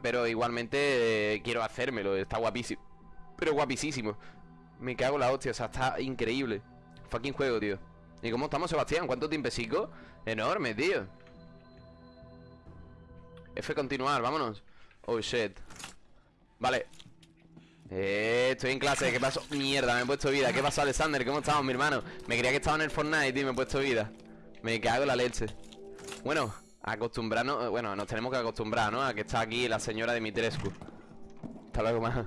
pero igualmente eh, quiero hacérmelo. Está guapísimo. Pero guapísimo. Me cago en la hostia, o sea, está increíble. Fucking juego, tío. ¿Y cómo estamos, Sebastián? ¿Cuánto tiempecico? Enorme, tío. F continuar, vámonos. Oh, shit. Vale. Eh, estoy en clase, ¿qué pasó? Mierda, me he puesto vida. ¿Qué pasó, Alexander? ¿Cómo estamos, mi hermano? Me creía que estaba en el Fortnite, tío, me he puesto vida. Me cago en la leche. Bueno, acostumbrarnos, bueno, nos tenemos que acostumbrar, ¿no? A que está aquí la señora de Mitrescu. Hasta luego más.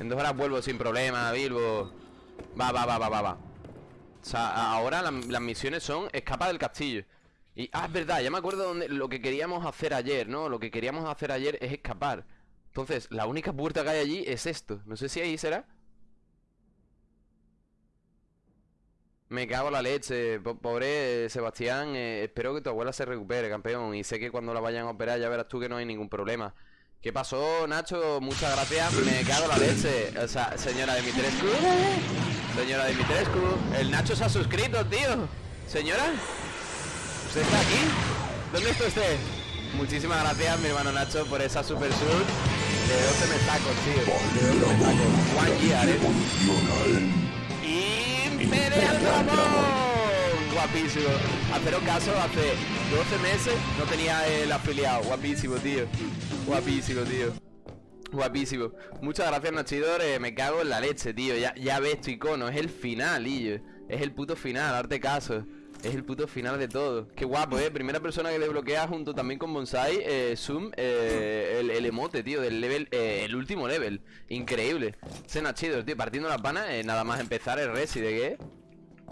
En dos horas vuelvo sin problema, Bilbo. Va, va, va, va, va, va. O sea, ahora la- las misiones son escapa del castillo. Y, ah, es verdad, ya me acuerdo donde lo que queríamos hacer ayer, ¿no? Lo que queríamos hacer ayer es escapar. Entonces, la única puerta que hay allí es esto. No sé si ahí será. Me cago en la leche, po- pobre eh, Sebastián. eh, espero que tu abuela se recupere, campeón. Y sé que cuando la vayan a operar ya verás tú que no hay ningún problema. ¿Qué pasó, Nacho? Muchas gracias. Me cago en la leche. O sea, señora Dimitrescu. Señora Dimitrescu. El Nacho se ha suscrito, tío. Señora. ¿Usted está aquí? ¿Dónde está usted? Muchísimas gracias, mi hermano Nacho, por esa super sub de 12 metacos, tío. De 12 metacos. One year, eh. Imperial Dragon. Guapísimo. Haceros caso, hace 12 meses no tenía el afiliado. Guapísimo, tío. Guapísimo, tío. Guapísimo. Muchas gracias, Nachidor. me cago en la leche, tío. Ya, ya ves tu icono. Es el final, Illo. Es el puto final, darte caso. Es el puto final de todo. Qué guapo, eh. Primera persona que desbloquea junto también con Bonsai, eh, Zoom, eh, el, el emote, tío, del level, eh, el último level. Increíble. Ese Nachidor, tío, partiendo las panas, eh, nada más empezar el Resi de qué.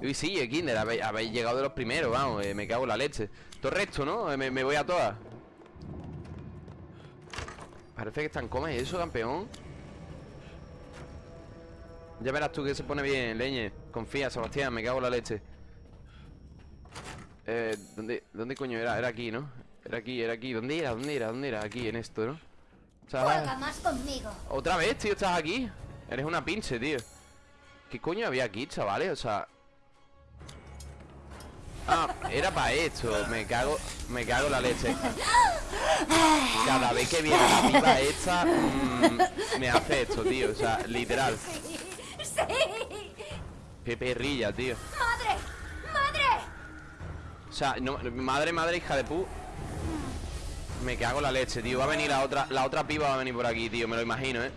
Uy, sí, eh, Kinder, habéis, llegado de los primeros, vamos, eh, me cago en la leche. Todo recto, ¿no? Eh, me, voy a todas. Parece que están comas eso, campeón. Ya verás tú que se pone bien, leñe. Confía, Sebastián, me cago en la leche. Eh, ¿dónde, ¿dónde coño era? Era aquí, ¿no? Era aquí, era aquí. ¿Dónde era? ¿Dónde era? ¿Dónde era? Aquí, en esto, ¿no? Juega más conmigo. otra vez, tío, estás aquí. Eres una pinche, tío. ¿Qué coño había aquí, chavales? O sea. Ah, era para esto. Me cago. Me cago la leche. Cada vez que viene la piba esta. mm, me hace esto, tío. O sea, literal. Sí, sí. Qué perrilla, tío. ¡Madre! O sea, madre, madre, hija de pu. Me cago en la leche, tío. Va a venir la otra, la otra piba va a venir por aquí, tío. Me lo imagino, ¿eh?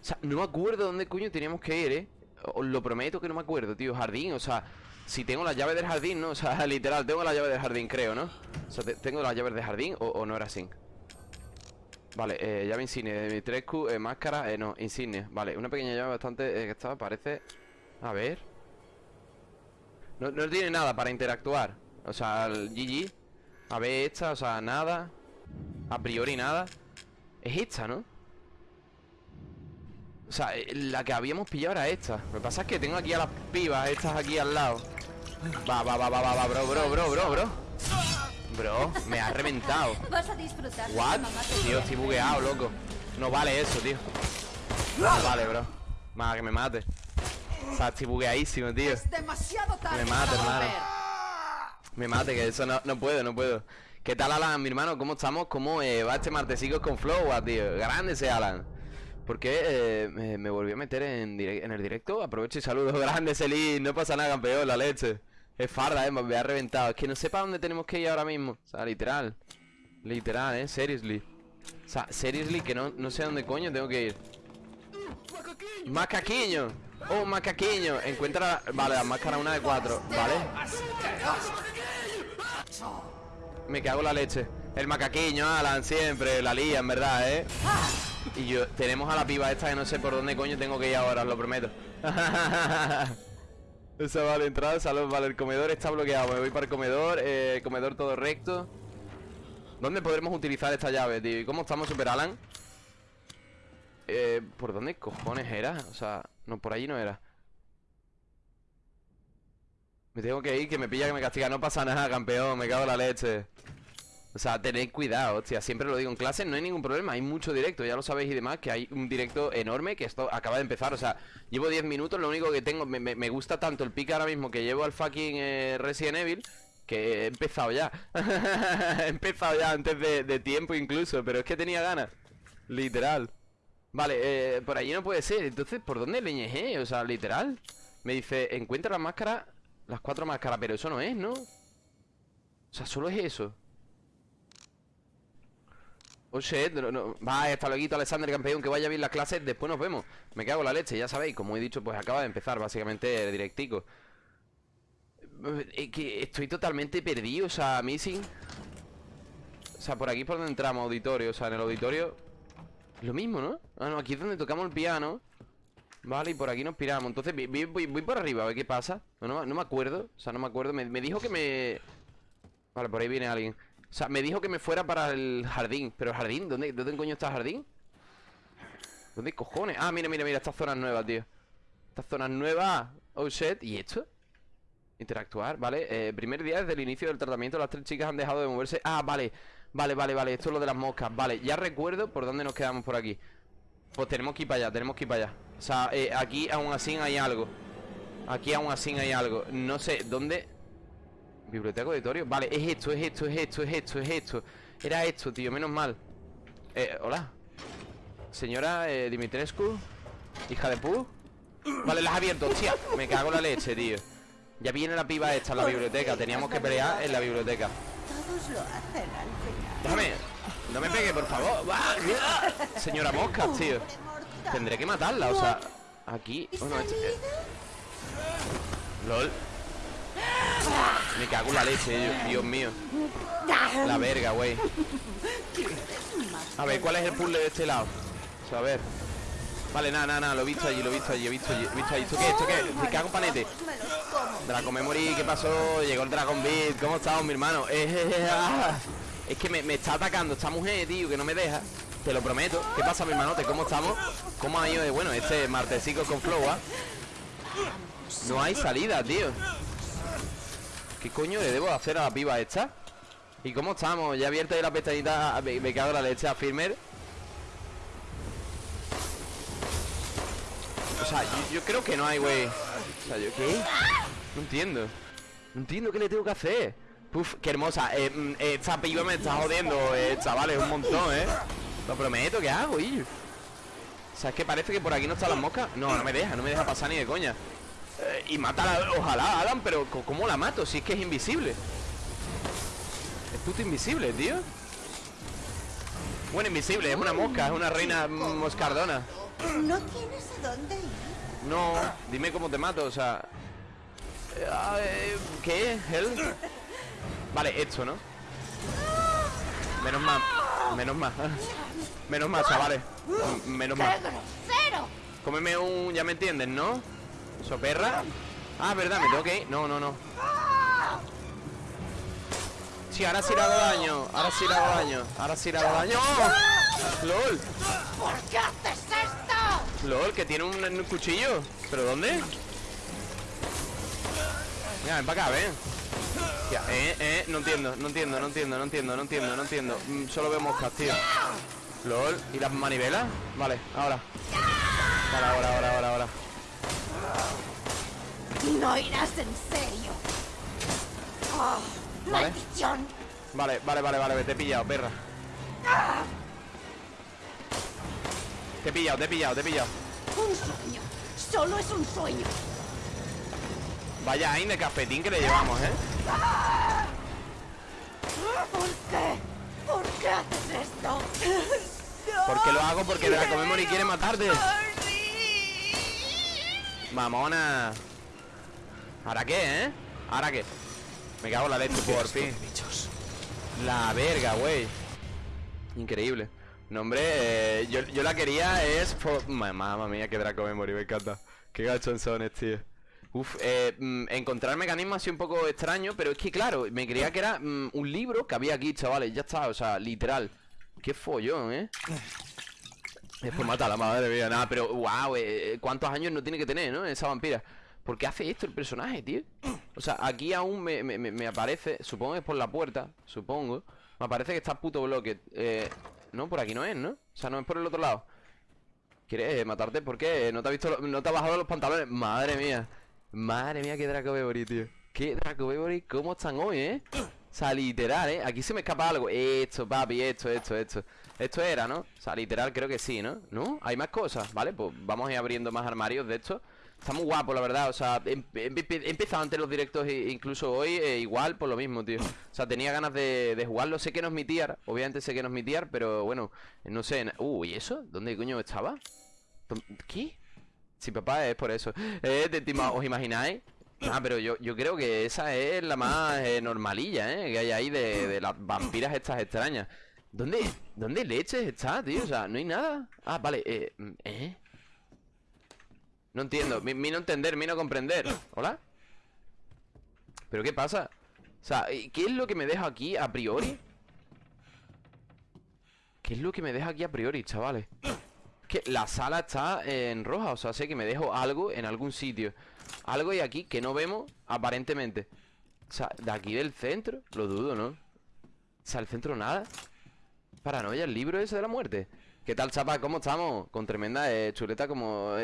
O sea, no me acuerdo dónde coño teníamos que ir, ¿eh? Os lo prometo que no me acuerdo, tío. Jardín, o sea, si tengo la llave del jardín, ¿no? O sea, literal, tengo la llave del jardín, creo, ¿no? O sea, te- tengo las llaves del jardín o, no era así. Vale, eh, llave insignia de Dimitrescu, eh, máscara, eh, no, insignia. Vale, una pequeña llave bastante eh, que estaba, parece. A ver. No, no tiene nada para interactuar. O sea, el GG. A ver, esta, o sea, nada. A priori nada. Es esta, ¿no? O sea, eh, la que habíamos pillado era esta. Lo que pasa es que tengo aquí a las pibas, estas aquí al lado. Va, va, va, va, va, va, bro, bro, bro, bro, bro. Bro, me ha reventado. Vas a disfrutar. What? Tío, estoy bugueado, loco. No vale eso, tío. No vale, bro. Más que me mate. O sea, estoy bugueadísimo, tío. Me para hermano. Me mate, que eso no, no puedo, no puedo. ¿Qué tal, Alan, mi hermano? ¿Cómo estamos? ¿Cómo eh, va este martesico con Flow, ah, tío? Grande ese Alan. ¿Por qué eh, me, volví a meter en, en el directo? Aprovecho y saludo. Grande, Celín. No pasa nada, campeón, la leche. Es farda, eh, me ha reventado. Es que no sé para dónde tenemos que ir ahora mismo. O sea, literal. Literal, eh, seriously. O sea, seriously, que no, no sé a dónde coño tengo que ir. ¡Macaquiño! ¡Oh, macaquiño! Encuentra... Vale, la máscara una de cuatro, ¿vale? Me cago en la leche. El macaquiño, Alan, siempre, la lía, en verdad, ¿eh? Y yo, tenemos a la piba esta que no sé por dónde coño tengo que ir ahora, os lo prometo. Esa vale, entrada, salud, vale, el comedor está bloqueado. Me voy para el comedor, eh, comedor todo recto. ¿Dónde podremos utilizar esta llave, tío? ¿Y cómo estamos, Super Alan? Eh, ¿por dónde cojones era? O sea, no, por allí no era. Me tengo que ir, que me pilla, que me castiga. No pasa nada, campeón, me cago en la leche. O sea, tened cuidado, hostia, siempre lo digo en clase, no hay ningún problema, hay mucho directo, ya lo sabéis y demás, que hay un directo enorme que esto acaba de empezar, o sea, llevo 10 minutos, lo único que tengo, me, me- me gusta tanto el pick ahora mismo que llevo al fucking eh, Resident Evil, Que he empezado ya He empezado ya antes de, tiempo incluso Pero es que tenía ganas Literal Vale, eh, por allí no puede ser Entonces, ¿por dónde leñejé? O sea, literal Me dice, encuentra las máscaras Las cuatro máscaras, pero eso no es, ¿no? O sea, solo es eso Oh shit, no. Va, hasta luego, Alexander, campeón, que vaya bien las clases, después nos vemos. Me cago en la leche, ya sabéis, como he dicho, pues acaba de empezar, básicamente, directico. Es que estoy totalmente perdido, o sea, missing. O sea, por aquí por donde entramos, auditorio, o sea, en el auditorio. Lo mismo, ¿no? Ah, no, aquí es donde tocamos el piano. Vale, y por aquí nos piramos. Entonces, voy, por arriba, a ver qué pasa. No, no, me acuerdo, o sea, no me acuerdo. Me, me dijo que me... Vale, por ahí viene alguien. O sea, me dijo que me fuera para el jardín Pero el jardín, ¿dónde, ¿dónde coño está el jardín? ¿Dónde cojones? Ah, mira, mira, mira, estas zonas nuevas, tío Estas zonas nuevas Oh, shit, ¿y esto? Interactuar, vale eh, Primer día desde el inicio del tratamiento Las tres chicas han dejado de moverse Ah, vale, vale, vale, vale Esto es lo de las moscas, vale Ya recuerdo por dónde nos quedamos por aquí Pues tenemos que ir para allá, tenemos que ir para allá O sea, eh, aquí aún así hay algo. Aquí aún así hay algo. No sé, ¿dónde? Biblioteca auditorio. Vale, es esto, es esto, es esto, es esto, es esto. Era esto, tío, menos mal. Eh, hola. Señora eh, Dimitrescu Hija de pu. Vale, las abierto, hostia. Me cago en la leche, tío. Ya viene la piba esta en la biblioteca. Teníamos que pelear en la biblioteca. Todos lo hacen al final. Déjame No me pegue, por favor. Señora Mosca, tío Tendré que matarla, o sea Aquí oh, no, este, eh. LOL me cago en la leche, Dios mío La verga, güey A ver, ¿cuál es el puzzle de este lado? O sea, a ver Vale, nada, nada, nada, lo he visto allí, lo he visto allí, he visto allí, he visto allí ¿Esto qué? ¿Esto qué? Me cago en panete Dragon Memory, ¿qué pasó? Llegó el Dragon Beat, ¿cómo estamos, mi hermano? Es que me, me, está atacando esta mujer, tío, que no me deja Te lo prometo ¿Qué pasa, mi hermanote? ¿Cómo estamos? ¿Cómo ha ido bueno, este martesico con flow, ¿ah? No hay salida, tío ¿Qué coño le debo hacer a la piba esta? ¿Y cómo estamos? Ya abierta la pestañita Me, me cago la leche a Firmer O sea, yo, creo que no hay, güey O sea, ¿yo qué? No entiendo No entiendo qué le tengo que hacer Puf, qué hermosa eh, mm, Esta piba me está jodiendo, eh, chavales, un montón, eh Lo prometo, ¿qué hago, y? O sea, es que parece que por aquí no están las moscas No, no me deja, no me deja pasar ni de coña eh, y mata ojalá, Adam, pero ¿cómo la mato? Si es que es invisible Es puto invisible, tío Bueno, invisible, es una mosca, es una reina moscardona ¿No tienes a dónde ir? No, dime cómo te mato, o sea eh, ¿Qué? ¿Hell? Vale, esto, ¿no? Menos mal Menos mal Menos mal, chavales Menos mal Cómeme un... ya me entienden, ¿no? ¿Soperra? Ah, verdad, me tengo que ir No, no, no Sí, ahora sí le hago daño Ahora sí le hago daño Ahora sí le hago daño ¡Lol! ¿Por qué haces esto? ¡Lol! Que tiene un, cuchillo ¿Pero dónde? Mira, ven para acá, ven eh, eh, no entiendo, no entiendo, no entiendo, no entiendo, no entiendo, no entiendo mm, Solo veo moscas, tío LOL, ¿y las manivelas? Vale, ahora Vale, ahora, ahora, ahora, ahora no irás en serio. Oh, vale. Vale, vale, vale, vale, te he pillado, perra. Te he pillado, te he pillado, te he pillado. Un sueño. Solo es un sueño. Vaya ahí de cafetín que le llevamos, ¿eh? ¿Por qué? ¿Por qué haces esto? ¿Por qué lo hago? Porque Draco Memory quiere matarte. Mamona. ¿Ahora qué, eh? ¿Ahora qué? Me cago en la leche por fin La verga, güey Increíble No, hombre, eh, yo, la quería es... Mamma mía, que Draco Memory, me encanta Qué gachonzones, tío Uf, eh, mm, encontrar mecanismos así un poco extraño Pero es que claro, me creía que era mm, un libro que había aquí, chavales Ya está, o sea, literal Qué follón, ¿eh? Después mata a la madre mía, nada, pero wow, eh, ¿cuántos años no tiene que tener, no? Esa vampira ¿Por qué hace esto el personaje, tío? O sea, aquí aún me, aparece Supongo que es por la puerta, supongo Me aparece que está puto bloque eh, No, por aquí no es, ¿no? O sea, no es por el otro lado ¿Quieres eh, matarte? ¿Por qué? ¿No te, ha visto, no te ha bajado los pantalones? Madre mía Madre mía, qué Draco Bebori, tío Qué Draco Memory, ¿cómo están hoy, eh? O sea, literal, ¿eh? Aquí se me escapa algo Esto, papi, esto, esto, esto Esto era, ¿no? O sea, literal, creo que sí, ¿no? ¿No? Hay más cosas, ¿vale? Pues vamos a ir abriendo más armarios de esto Está muy guapo, la verdad, o sea, he, he- he empezado antes los directos e incluso hoy eh, igual por lo mismo, tío O sea, tenía ganas de, jugarlo, sé que no es mi tier, obviamente sé que no es mi tier, pero bueno, no sé Uh, ¿y eso? ¿Dónde coño estaba? ¿Dó- ¿Qué? Sí, papá, es por eso eh, ¿Os imagináis? Ah, pero yo, yo creo que esa es la más eh, normalilla, ¿eh? Que hay ahí de, de las vampiras estas extrañas ¿Dónde, ¿Dónde leches está, tío? O sea, no hay nada Ah, vale, eh, ¿eh? No entiendo, mi, mi no entender, mi no comprender ¿Hola? ¿Pero qué pasa? O sea, ¿y ¿qué es lo que me deja aquí a priori? ¿Qué es lo que me deja aquí a priori, chavales? La sala está en roja, o sea, sé que me dejo algo en algún sitio. Algo hay aquí que no vemos, aparentemente. O sea, de aquí del centro, lo dudo, ¿no? O sea, el centro nada. Paranoia, el libro ese de la muerte ¿Qué tal, chapa? ¿Cómo estamos? Con tremenda eh, chuleta como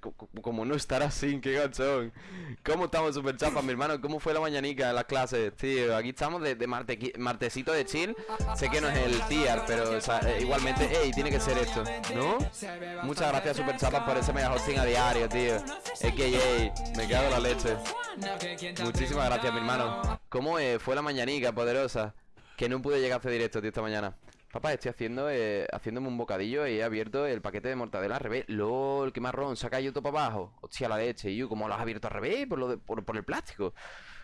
co- como no estar así, qué gachón ¿Cómo estamos, super chapa, mi hermano? ¿Cómo fue la mañanica en las clases? Tío, aquí estamos de, de marte- martesito de chill Sé que no es el tier, pero eh, igualmente, ey, tiene que ser esto ¿No? Muchas gracias, super chapa, por ese mega hosting a diario, tío AKA, me cago en la leche Muchísimas gracias, mi hermano ¿Cómo eh, fue la mañanica, poderosa? Que no pude llegar a hacer directo, tío, esta mañana Papá, estoy haciendo eh, haciéndome un bocadillo y he abierto el paquete de mortadela al revés. LOL, qué marrón, se ha caído todo para abajo. Hostia, la leche. Yo, ¿cómo lo has abierto al revés? Por, lo de- por, el plástico.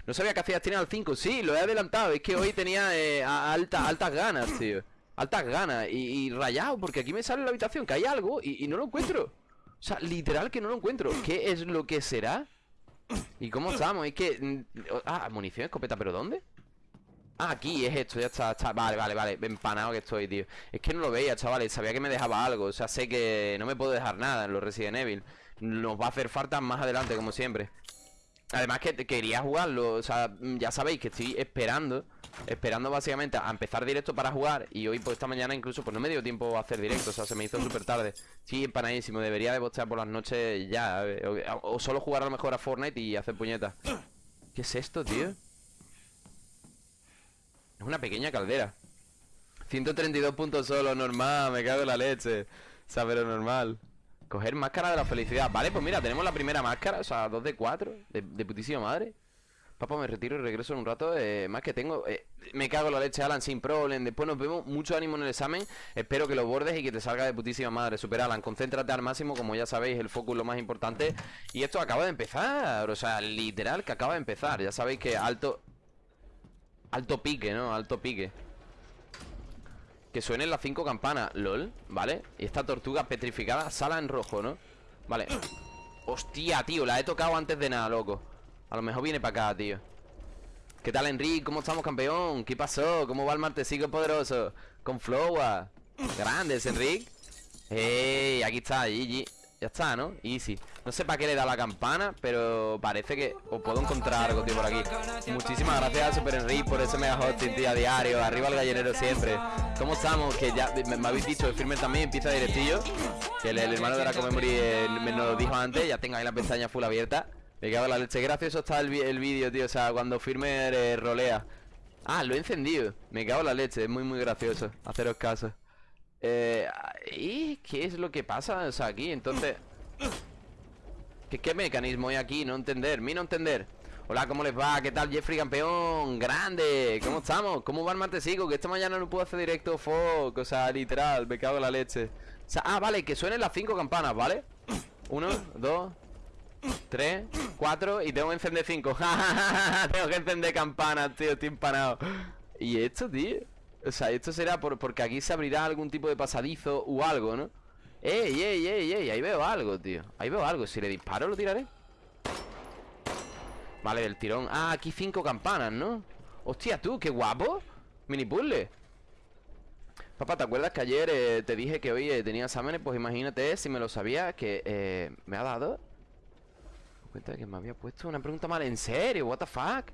No sabía que hacías tirar al 5. Sí, lo he adelantado. Es que hoy tenía eh, alta- altas ganas, tío. Altas ganas. Y, y rayado, porque aquí me sale en la habitación que hay algo y, y no lo encuentro. O sea, literal que no lo encuentro. ¿Qué es lo que será? ¿Y cómo estamos? Es que... mm, Ah, munición, escopeta, ¿pero dónde? Ah, aquí es esto, ya está, está. Vale, vale, vale. Empanado que estoy, tío. Es que no lo veía, chavales. Sabía que me dejaba algo. O sea, sé que no me puedo dejar nada en los Resident Evil. Nos va a hacer falta más adelante, como siempre. Además que quería jugarlo. O sea, ya sabéis que estoy esperando. Esperando básicamente a empezar directo para jugar. Y hoy, pues esta mañana incluso, pues no me dio tiempo a hacer directo. O sea, se me hizo súper tarde. Sí, empanadísimo. Debería de bostear por las noches ya. eh, O, o solo jugar a lo mejor a Fortnite y hacer puñetas. ¿Qué es esto, tío? Es una pequeña caldera. 132 puntos solo, normal, me cago en la leche. O sea, pero normal. Coger máscara de la felicidad. Vale, pues mira, tenemos la primera máscara O sea, 2 de 4 De, putísima madre. Papá, me retiro y regreso en un rato eh, Más que tengo eh, Me cago en la leche, Alan, sin problem. Después nos vemos Mucho ánimo en el examen. Espero que lo bordes y que te salga de putísima madre. Super Alan, concéntrate al máximo Como ya sabéis, el foco es lo más importante. Y esto acaba de empezar O sea, literal que acaba de empezar. Ya sabéis que alto... Alto pique, ¿no? Alto pique Que suenen las cinco campanas LOL, ¿vale? Y esta tortuga petrificada Sala en rojo, ¿no? Vale Hostia, tío, la he tocado antes de nada, loco A lo mejor viene para acá, tío ¿Qué tal, Enrique? ¿Cómo estamos, campeón? ¿Qué pasó? ¿Cómo va el martesico poderoso? Con Flowa Grandes, Enrique ¡Ey! Aquí está, GG Ya está, ¿no? Easy. No sé para qué le da la campana Pero parece que os puedo encontrar algo, tío, por aquí. Muchísimas gracias a Super Enrique Por ese mega hosting, tío, a diario. Arriba el gallinero siempre. ¿Cómo estamos? Que ya me, habéis dicho Firme también empieza directillo. Que el, el hermano de la Comemory eh, me lo dijo antes Ya tengo ahí la pestaña full abierta. Me cago en la leche. Gracioso está el, el vídeo, tío. O sea, cuando Firme eh, rolea. Ah, lo he encendido. Me cago en la leche. Es muy, muy gracioso Haceros caso eh, ¿Y qué es lo que pasa? O sea, aquí, entonces ¿Qué, qué mecanismo hay aquí? No entender, mi no entender Hola, ¿cómo les va? ¿Qué tal, Jeffrey campeón? ¡Grande! ¿Cómo estamos? ¿Cómo va el martesico? Que esta mañana no puedo hacer directo Fuck, o sea, literal, me cago en la leche o sea, Ah, vale, que suenen las cinco campanas, ¿vale? Uno, dos Tres, cuatro Y tengo que encender cinco Tengo que encender campanas, tío, estoy empanado ¿Y esto, tío? O sea, esto será por, porque aquí se abrirá algún tipo de pasadizo o algo, ¿no? ¡Ey, ey, ey, ey! Ahí veo algo, tío Ahí veo algo Si le disparo, lo tiraré Vale, del tirón Ah, aquí cinco campanas, ¿no? Hostia, tú, qué guapo Mini puzzle Papá, ¿te acuerdas que ayer eh, te dije que hoy eh, tenía exámenes? Pues imagínate si me lo sabía Que eh, me ha dado cuenta de que me había puesto una pregunta mal ¿En serio? ¿What the fuck?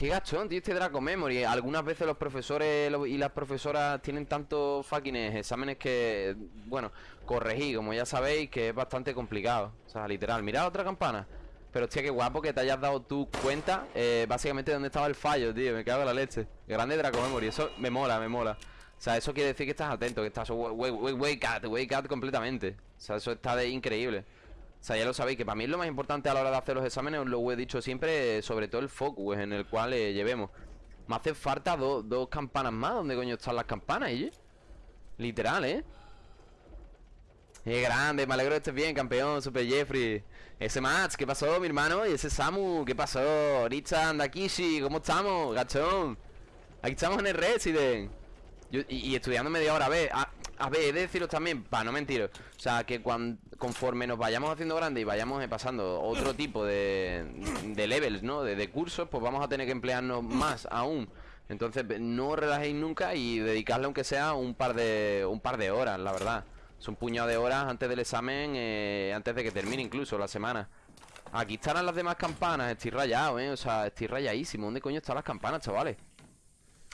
Qué gachón, tío, este Draco Memory. Algunas veces los profesores y las profesoras Tienen tantos fucking exámenes que Bueno, corregí, como ya sabéis Que es bastante complicado. O sea, literal, mirad otra campana. Pero hostia, qué guapo que te hayas dado tu cuenta eh, Básicamente de dónde estaba el fallo, tío. Me cago en la leche. Grande Draco Memory Eso me mola, me mola. O sea, eso quiere decir que estás atento Que estás wake, wake, wake at, wake at completamente. O sea, eso está de increíble o sea, ya lo sabéis, que para mí es lo más importante a la hora de hacer los exámenes, os lo he dicho siempre, sobre todo el focus en el cual eh, llevemos. Me hace falta dos campanas más. ¿Dónde coño están las campanas, eh? Literal, ¿eh? ¡Qué grande! Me alegro de estés bien, campeón, Super Jeffrey. Ese Mats, ¿qué pasó, mi hermano? Y ese Samu, ¿qué pasó? Richard, Dakishi, ¿cómo estamos? Gachón. Aquí estamos en el Resident. y, estudiando media hora, a ver, a, ver, he de deciros también, para no mentir. O sea, que cuando, conforme nos vayamos haciendo grandes y vayamos pasando otro tipo de, de levels, ¿no? De, de cursos, pues vamos a tener que emplearnos más aún. Entonces, no relajéis nunca y dedicarle aunque sea un par de un par de horas, la verdad. Es un puñado de horas antes del examen, eh, antes de que termine incluso la semana. Aquí estarán las demás campanas, estoy rayado, eh. O sea, estoy rayadísimo. ¿Dónde coño están las campanas, chavales?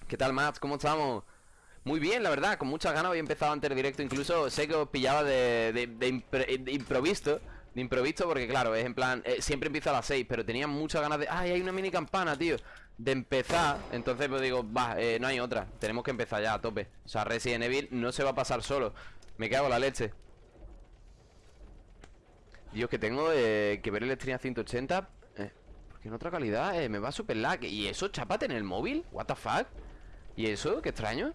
¿Qué tal, Matt? ¿Cómo estamos? Muy bien, la verdad, con muchas ganas Había empezado antes del directo Incluso sé que os pillaba de, de, improviso De improviso porque claro, es en plan eh, Siempre empieza a las 6, pero tenía muchas ganas de Ay, hay una mini campana, tío De empezar, entonces pues digo Va, eh, no hay otra, tenemos que empezar ya a tope O sea, Resident Evil no se va a pasar solo. Me cago en la leche. Dios, que tengo eh, que ver el stream a 180 Porque en otra calidad me va super lag. ¿Y eso, chapate en el móvil? What the fuck. ¿Y eso? Qué extraño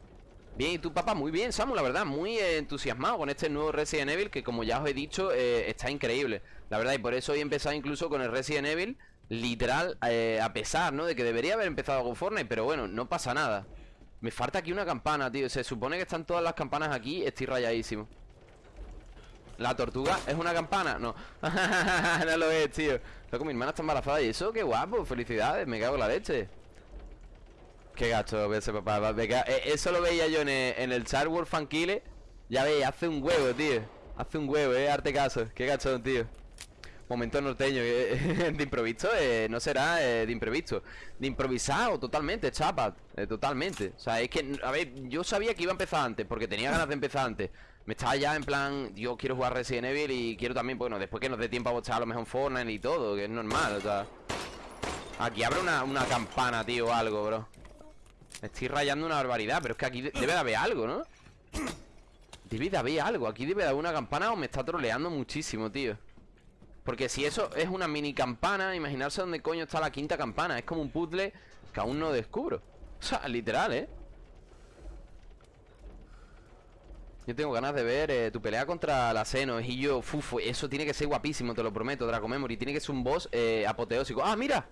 Bien, y tu papá, muy bien, Samu, la verdad, muy entusiasmado con este nuevo Resident Evil que como ya os he dicho, eh, está increíble. La verdad, y por eso he empezado incluso con el Resident Evil, literal, eh, a pesar, ¿no? De que debería haber empezado con Fortnite, pero bueno, no pasa nada. Me falta aquí una campana, tío. Se supone que están todas las campanas aquí, estoy rayadísimo. ¿La tortuga es una campana? No. no lo es, tío. Loco, mi hermana está embarazada y eso, qué guapo. Felicidades, me cago en la leche. Qué gacho ese papá. Eh, eso lo veía yo en el, en el Star Wars Fankile. Ya veis, hace un huevo, tío. Hace un huevo, eh, arte caso. Qué gacho, tío. Momento norteño de improviso eh, no será eh, de improviso De improvisado, totalmente, chapa Totalmente, o sea, es que, a ver Yo sabía que iba a empezar antes, porque tenía ganas de empezar antes Me estaba ya en plan Yo quiero jugar Resident Evil y quiero también, bueno Después que nos dé tiempo a bochar a lo mejor Fortnite y todo Que es normal, o sea Aquí abre una, una campana, tío, o algo, bro me estoy rayando una barbaridad Pero es que aquí debe de haber algo, ¿no? Debe de haber algo Aquí debe de haber una campana o me está troleando muchísimo, tío Porque si eso es una mini campana Imaginarse dónde coño está la quinta campana Es como un puzzle que aún no descubro O sea, literal, ¿eh? Yo tengo ganas de ver eh, tu pelea contra la Y yo, fufo, eso tiene que ser guapísimo, te lo prometo, Draco Memory Tiene que ser un boss eh, apoteósico ¡Ah, mira!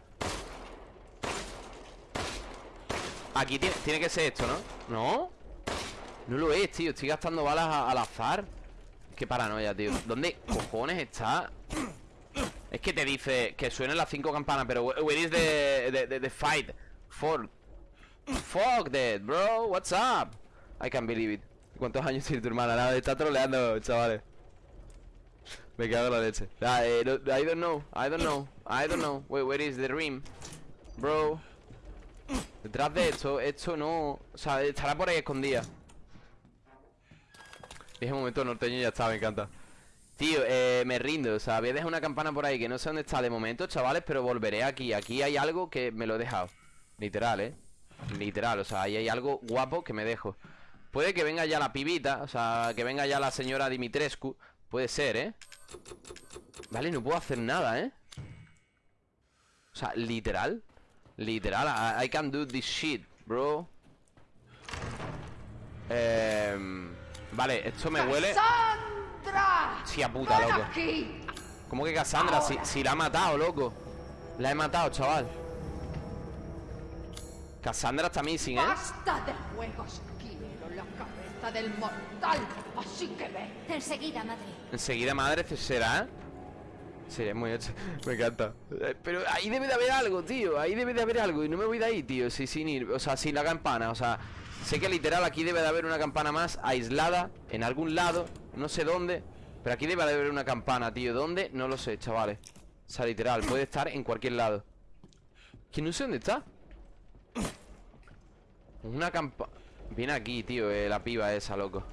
Aquí tiene, que ser esto, ¿no? ¿No? No lo es, tío Estoy gastando balas al azar Qué paranoia, tío ¿Dónde cojones está? Es que te dice que suenen las cinco campanas Pero where is the, the, fight? For Fuck that, bro What's up? I can't believe it ¿Cuántos años tiene tu hermana? Nada, está troleando, chavales Me cago en la leche ah, eh, I don't know I don't know I don't know Wait, where is the rim? Bro Detrás de esto, esto no... O sea, estará por ahí escondida. Dije un momento norteño y ya está, me encanta. Tío, eh, me rindo, o sea, voy a dejar una campana por ahí que no sé dónde está de momento, chavales Pero volveré aquí, aquí hay algo que me lo he dejado. Literal, eh. Literal, o sea, ahí hay algo guapo que me dejo. Puede que venga ya la pibita O sea, que venga ya la señora Dimitrescu. Puede ser, ¿eh? Vale, no puedo hacer nada, ¿eh? O sea, literal Literal, I, can do this shit, bro eh, Vale, esto me huele ¡Cassandra! Sí, a puta, loco ¿Cómo que Cassandra? Si, si, la ha matado, loco La he matado, chaval Cassandra está missing, ¿eh? ¡Basta de juegos! Quiero la cabeza del mortal Así que ve Enseguida, madre Enseguida, madre, será Sí, es muy hecho. Me encanta. Eh, pero ahí debe de haber algo, tío. Ahí debe de haber algo. Y no me voy de ahí, tío. Sí, sin ir. O sea, sin la campana. O sea, sé que literal aquí debe de haber una campana más aislada. En algún lado. No sé dónde. Pero aquí debe de haber una campana, tío. ¿Dónde? No lo sé, chavales. O sea, literal. Puede estar en cualquier lado. Que no sé dónde está. Una campana. Viene aquí, tío. Eh, la piba esa, loco.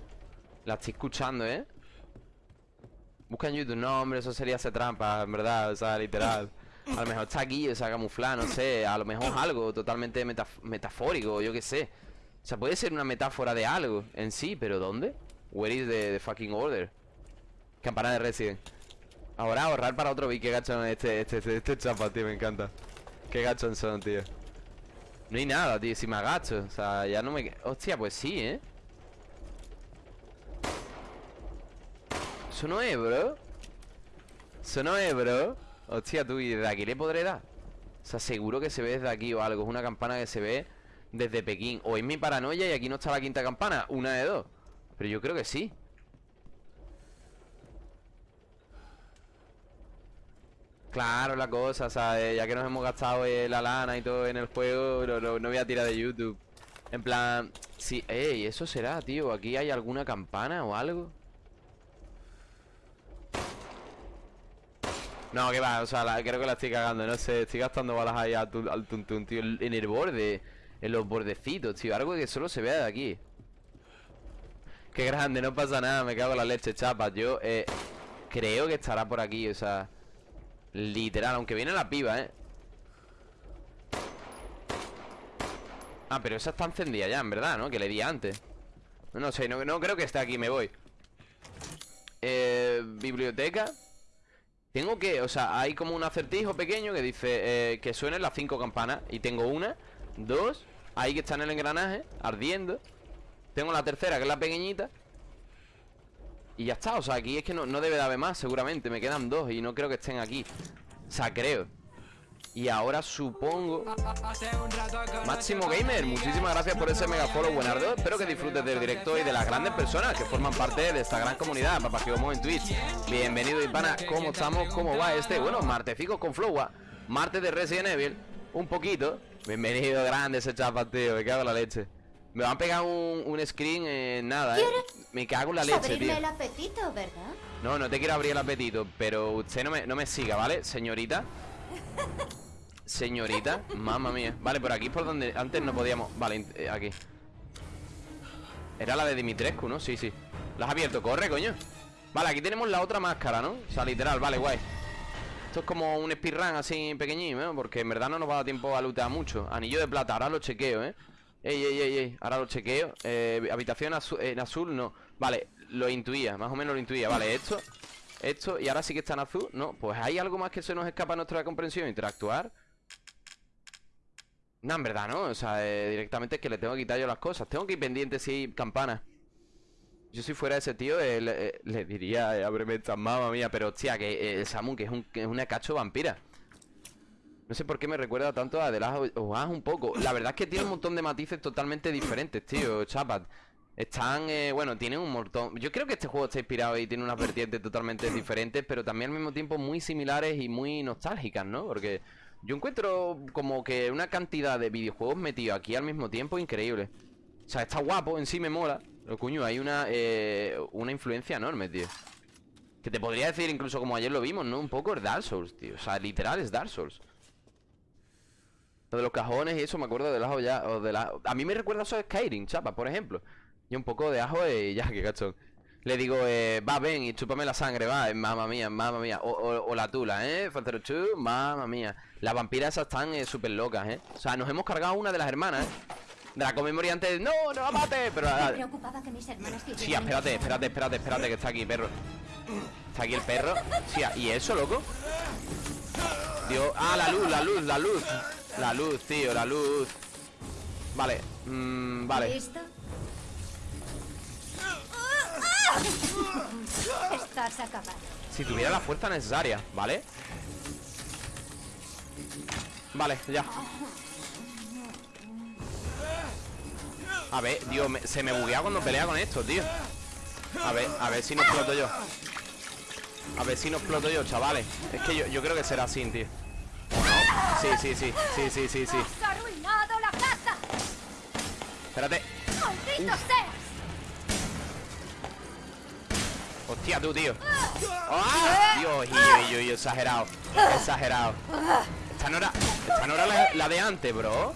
La estoy escuchando, ¿eh? Busca en YouTube, no hombre, eso sería hacer trampa, en verdad, o sea, literal A lo mejor está aquí, o sea, camuflada, no sé A lo mejor algo totalmente metaf- metafórico, yo qué sé O sea, puede ser una metáfora de algo en sí, pero ¿dónde? Where is the, fucking order? Campana de Resident Ahora ahorrar para otro beat, qué gachón este, este, este, este chapa, tío, me encanta Qué gachón son, tío No hay nada, tío, si me agacho O sea, ya no me... Hostia, pues sí, ¿eh? Eso no es, bro Eso no es, bro Hostia, tú, ¿y desde aquí le podré dar? O sea, seguro que se ve desde aquí o algo. Es una campana que se ve desde Pekín. O es mi paranoia y aquí no está la quinta campana. Una de dos. Pero yo creo que sí. Claro, la cosa, ¿sabes? Ya que nos hemos gastado eh, la lana y todo en el juego no voy a tirar de YouTube. En plan... Sí, ey, eso será, tío ¿Aquí hay alguna campana o algo? No, que va, o sea, creo que la estoy cagando No sé, estoy gastando balas ahí al, al tuntún, tío En el borde En los bordecitos, tío Algo que solo se vea de aquí Qué grande, no pasa nada Me cago en la leche, chapa Yo, eh, creo que estará por aquí, o sea Literal, aunque viene la piba, ¿eh? Ah, pero esa está encendida ya, en verdad, ¿no? Que le di antes No, sé, no creo que esté aquí, me voy Biblioteca Tengo que, o sea, hay como un acertijo pequeño que dice eh, que suenen las cinco campanas Y tengo una, dos, ahí que está en el engranaje, ardiendo Tengo la tercera, que es la pequeñita y ya está, o sea, aquí es que no, no debe de haber más seguramente Me quedan dos y no creo que estén aquí O sea, creo Y ahora supongo Máximo Gamer, muchísimas gracias por ese mega follow, buenardo Espero que disfrutes del directo y de las grandes personas Que forman parte de esta gran comunidad Papá Gigomo en Twitch Bienvenido Ipana, ¿cómo estamos? ¿Cómo va este? Bueno, martecicos con Flowa Martes de Resident Evil Un poquito Bienvenido, grande ese chapa, tío Me cago en la leche Me van a pegar un, un screen en nada, eh Me cago en la leche, Abrirme tío el apetito, ¿verdad? no, no te quiero abrir el apetito, pero usted no me, no me siga, ¿vale? Señorita. Señorita, mamma mía. Vale, por aquí es por donde antes no podíamos. Vale, eh, aquí. Era la de Dimitrescu, ¿no? Sí, sí. La has abierto, corre, coño. Vale, aquí tenemos la otra máscara, ¿no? O sea, literal, vale, guay. Esto es como un speedrun así pequeñín, ¿eh? Porque en verdad no nos va a dar tiempo a lootear mucho. Anillo de plata, ahora lo chequeo, ¿eh? Ey, ey, ey, ey, ahora lo chequeo. Eh, habitación en azul, no. Vale, lo intuía, más o menos lo intuía. Vale, esto, esto, y ahora sí que está en azul. No, pues hay algo más que se nos escapa a nuestra comprensión. Interactuar. No, en verdad, ¿no? O sea, eh, directamente es que le tengo que quitar yo las cosas. Tengo que ir pendiente si hay campanas. Yo si fuera ese tío, eh, le, eh, le diría, ábreme esta mamá mía. Pero, hostia, que el Samu, que es, un, que es una cacho vampira. No sé por qué me recuerda tanto a The Last of Us un poco. La verdad es que tiene un montón de matices totalmente diferentes, tío, chapat. Están, eh, bueno, tienen un montón. Yo creo que este juego está inspirado y tiene unas vertientes totalmente diferentes, pero también al mismo tiempo muy similares y muy nostálgicas, ¿no? Porque yo encuentro como que una cantidad de videojuegos metidos aquí al mismo tiempo increíble. O sea, está guapo, en sí me mola. Pero coño, hay una, eh, una influencia enorme, tío. Que te podría decir incluso como ayer lo vimos, ¿no? Un poco es Dark Souls, tío. O sea, literal es Dark Souls. Lo de los cajones y eso me acuerdo del ajo ya. O de la... A mí me recuerda eso a Skyrim, chapa, por ejemplo. Y un poco de ajo y ya, qué cachón. Le digo, eh, va, ven y chúpame la sangre, va, eh, mamma mía, mamma mía. O, o- o la tula, ¿eh? Faltero chu, mamma mía. Las vampiras esas están eh, súper locas, ¿eh? O sea, nos hemos cargado una de las hermanas, ¿eh? De la Memory antes, no, no la mate, pero... ah, Me preocupaba que mis hermanas Sí, espérate, espérate, espérate, espérate, que está aquí, perro. Está aquí el perro. Sí, ¿y eso, loco? Dios. Ah, la luz, la luz, la luz. La luz, tío, la luz. Vale, mm, vale. ¿Listo? Estás acabado. Si tuviera la fuerza necesaria, ¿vale? Vale, ya. A ver, Dios, me- se me buguea cuando pelea con esto, tío. A ver, a ver si no exploto yo. A ver si no exploto yo, chavales. Es que yo, yo creo que será así, tío. ¿O no? Sí, sí, sí, sí, sí, sí, sí. ¡Has arruinado la casa! Espérate. ¡Maldito seas! Hostia, tú, tío. ¡Ah! Dios, y yo, yo, exagerado. Exagerado. Esta no era, esta no era la, la de antes, bro.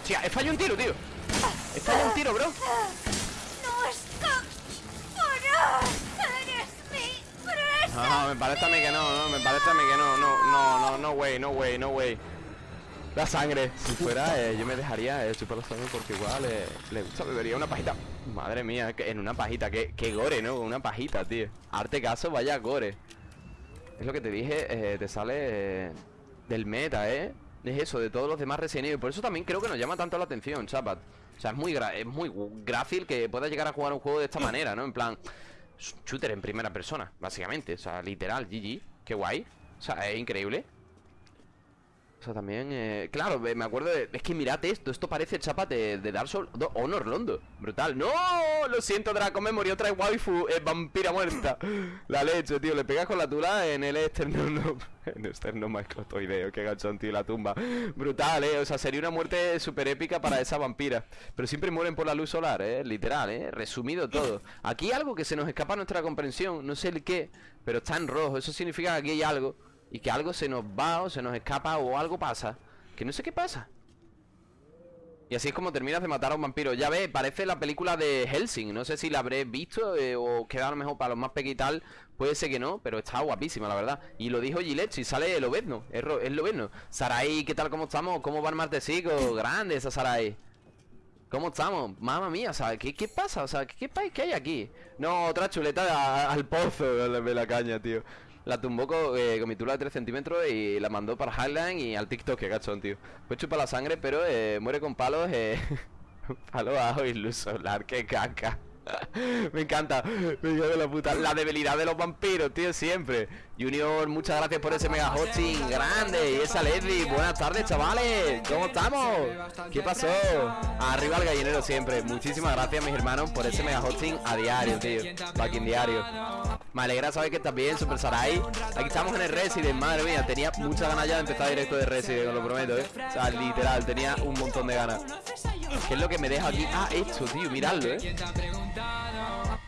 Hostia, he fallado un tiro, tío. He fallado un tiro, bro. ¡No. Ah, me parece a mí que no, no, me parece a mí que no, no, no, no, no way, no way, no way. La sangre, si fuera, eh, yo me dejaría eh, chupar la sangre porque igual eh, le gusta, bebería una pajita. Madre mía, que en una pajita, que, que gore, ¿no? Una pajita, tío. Arte caso, vaya gore. Es lo que te dije, eh, te sale eh, del meta, ¿eh? Es eso, de todos los demás Resident Evil. Por eso también creo que nos llama tanto la atención, chapat. O sea, es muy, es muy grácil que puedas llegar a jugar un juego de esta manera, ¿no? En plan, shooter en primera persona, básicamente. O sea, literal, GG. Qué guay. O sea, es increíble. También, eh, claro, me acuerdo de, Es que mirad esto, esto parece chapa de, de Dark Souls Honor Londo, brutal. ¡No! Lo siento, Draco, me murió otra waifu eh, Vampira muerta. La leche, tío, le pegas con la tula en el esternón no, En el esternón macrotoideo, gachón, tío, la tumba. Brutal, eh, o sea, sería una muerte súper épica para esa vampira. Pero siempre mueren por la luz solar, eh, literal, eh Resumido todo. Aquí algo que se nos escapa a nuestra comprensión, no sé el qué Pero está en rojo, eso significa que aquí hay algo y que algo se nos va o se nos escapa o algo pasa. Que no sé qué pasa. Y así es como terminas de matar a un vampiro. Ya ves, parece la película de Helsing. No sé si la habré visto eh, o queda a lo mejor para los más pequeños y tal. Puede ser que no, pero está guapísima, la verdad. Y lo dijo Gillette, y sale el Obezno. Es, es Lobezno. Sarai, ¿qué tal? ¿Cómo estamos? ¿Cómo va el martesico? Grande esa Sarai. ¿Cómo estamos? Mamma mía, o sea, ¿qué, qué pasa? O sea, ¿qué, qué país hay aquí? No, otra chuleta al pozo de la caña, tío. La tumbó con, eh, con mi tula de 3 centímetros y la mandó para Highline y al TikTok, que gachón, tío. Pues chupa la sangre, pero eh, muere con palos, eh, palo bajo y luz solar, qué caca. Me encanta, me de la puta. La debilidad de los vampiros, tío, siempre. Junior, muchas gracias por ese mega hosting grande. Y esa Leslie, buenas tardes, chavales. ¿Cómo estamos? ¿Qué pasó? Arriba el gallinero siempre. Muchísimas gracias, mis hermanos, por ese mega hosting a diario, tío. Fucking diario. Me alegra saber que estás bien, Super Sarai. Aquí estamos en el Resident, madre mía. Tenía muchas ganas ya de empezar directo de Resident, os lo prometo, eh. O sea, literal, tenía un montón de ganas. ¿Qué es lo que me deja aquí? Ah, esto, tío, miradlo, eh.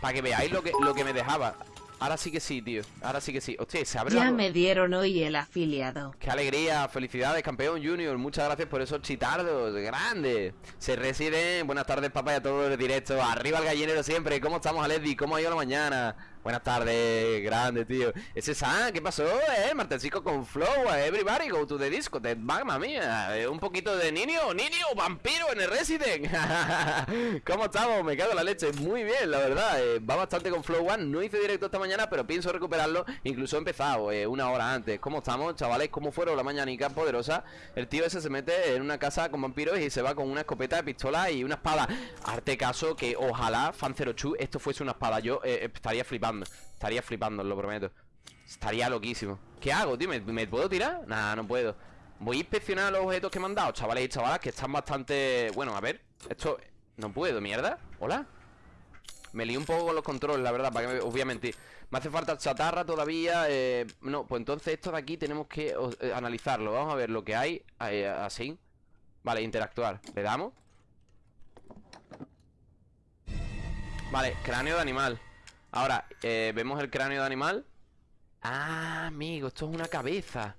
Para que veáis lo que, lo que me dejaba. Ahora sí que sí, tío. Ahora sí que sí. Hostia, se abre Ya la- me dieron hoy el afiliado. Qué alegría, felicidades, campeón Junior. Muchas gracias por esos chitardos, grande. Se residen. Buenas tardes, papá, y a todos los directos. Arriba el gallinero siempre. ¿Cómo estamos, Aledi? ¿Cómo ha ido la mañana? Buenas tardes, grande, tío. Ese San, ¿qué pasó, eh? Martesico con flow, everybody go to the disco, te mamma mía. Eh, un poquito de niño, niño, vampiro en el Resident. ¿Cómo estamos? Me cago en la leche. Muy bien, la verdad. eh, va bastante con Flow One. No hice directo esta mañana, pero pienso recuperarlo. Incluso he empezado eh, una hora antes. ¿Cómo estamos, chavales? ¿Cómo fueron la mañanica poderosa? El tío ese se mete en una casa con vampiros y se va con una escopeta de pistola y una espada. Arte caso que ojalá, Fan02, esto fuese una espada. Yo estaría flipando. Estaría flipando, lo prometo. Estaría loquísimo. ¿Qué hago, tío? ¿Me, puedo tirar? Nah, no puedo. Voy a inspeccionar los objetos que me han dado, chavales y chavalas, que están bastante... Bueno, a ver. Esto... No puedo, mierda. Hola. Me lío un poco con los controles, la verdad, para que me... os. Me hace falta chatarra todavía. eh, No, pues entonces esto de aquí tenemos que eh, analizarlo. Vamos a ver lo que hay. así. Vale, interactuar. Le damos. Vale, cráneo de animal. Ahora, eh, vemos el cráneo de animal. Ah, amigo, esto es una cabeza.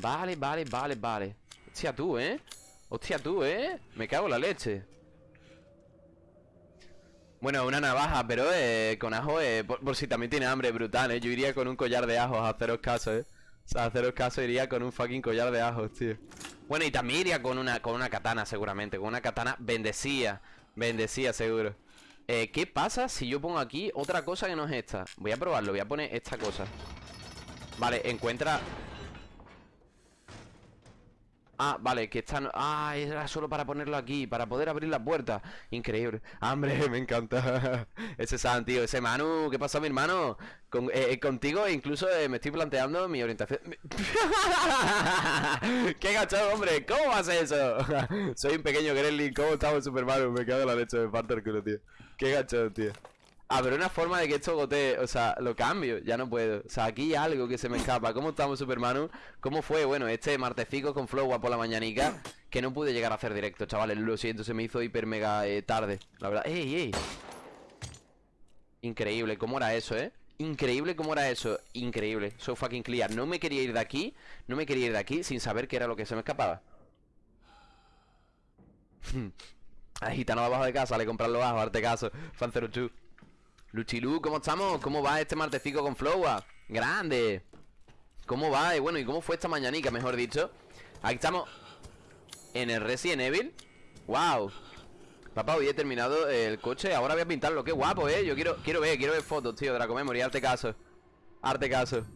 Vale, vale, vale, vale. Hostia tú, ¿eh? Hostia tú, ¿eh? Me cago en la leche. Bueno, una navaja, pero eh, con ajo, eh, por, por si también tiene hambre, brutal, ¿eh? Yo iría con un collar de ajos a haceros caso, ¿eh? O sea, a haceros caso iría con un fucking collar de ajos, tío. Bueno, y también iría con una, con una katana, seguramente. Con una katana bendecida. Bendecida, seguro. Eh, ¿Qué pasa si yo pongo aquí otra cosa que no es esta? Voy a probarlo, voy a poner esta cosa. Vale, encuentra... Ah, vale, que está... Ah, era solo para ponerlo aquí, para poder abrir la puerta. Increíble. Hambre, me encanta. ese San, tío, ese Manu. ¿Qué pasa, mi hermano? Con- eh, eh, contigo incluso eh, me estoy planteando mi orientación. ¡Qué gachado, hombre! ¿Cómo hace eso? Soy un pequeño Gremlin. ¿Cómo estamos, Super Mario? Me cago en la leche, me falta el culo, tío. ¡Qué gachado, tío! Pero una forma de que esto gotee, o sea, lo cambio, ya no puedo. O sea, aquí hay algo que se me escapa. ¿Cómo estamos, Supermanu? ¿Cómo fue? Bueno, este martecico con Flow por la mañanica, que no pude llegar a hacer directo, chavales. Lo siento, se me hizo hiper mega eh, tarde. La verdad. ¡Ey, ey! Increíble, ¿cómo era eso, eh? Increíble cómo era eso, increíble, so fucking clear No me quería ir de aquí, no me quería ir de aquí sin saber qué era lo que se me escapaba Al abajo de casa, le comprar los bajos, caso Fan 02 Luchilú, ¿cómo estamos? ¿Cómo va este martecico con Flowa? Grande. ¿Cómo va? Y bueno, ¿y cómo fue esta mañanica, mejor dicho? Aquí estamos En el Resident Evil. Wow Papá, hoy he terminado el coche Ahora voy a pintarlo. Qué guapo, eh. Yo quiero, quiero ver, quiero ver fotos, tío la Memory Arte caso. Arte caso.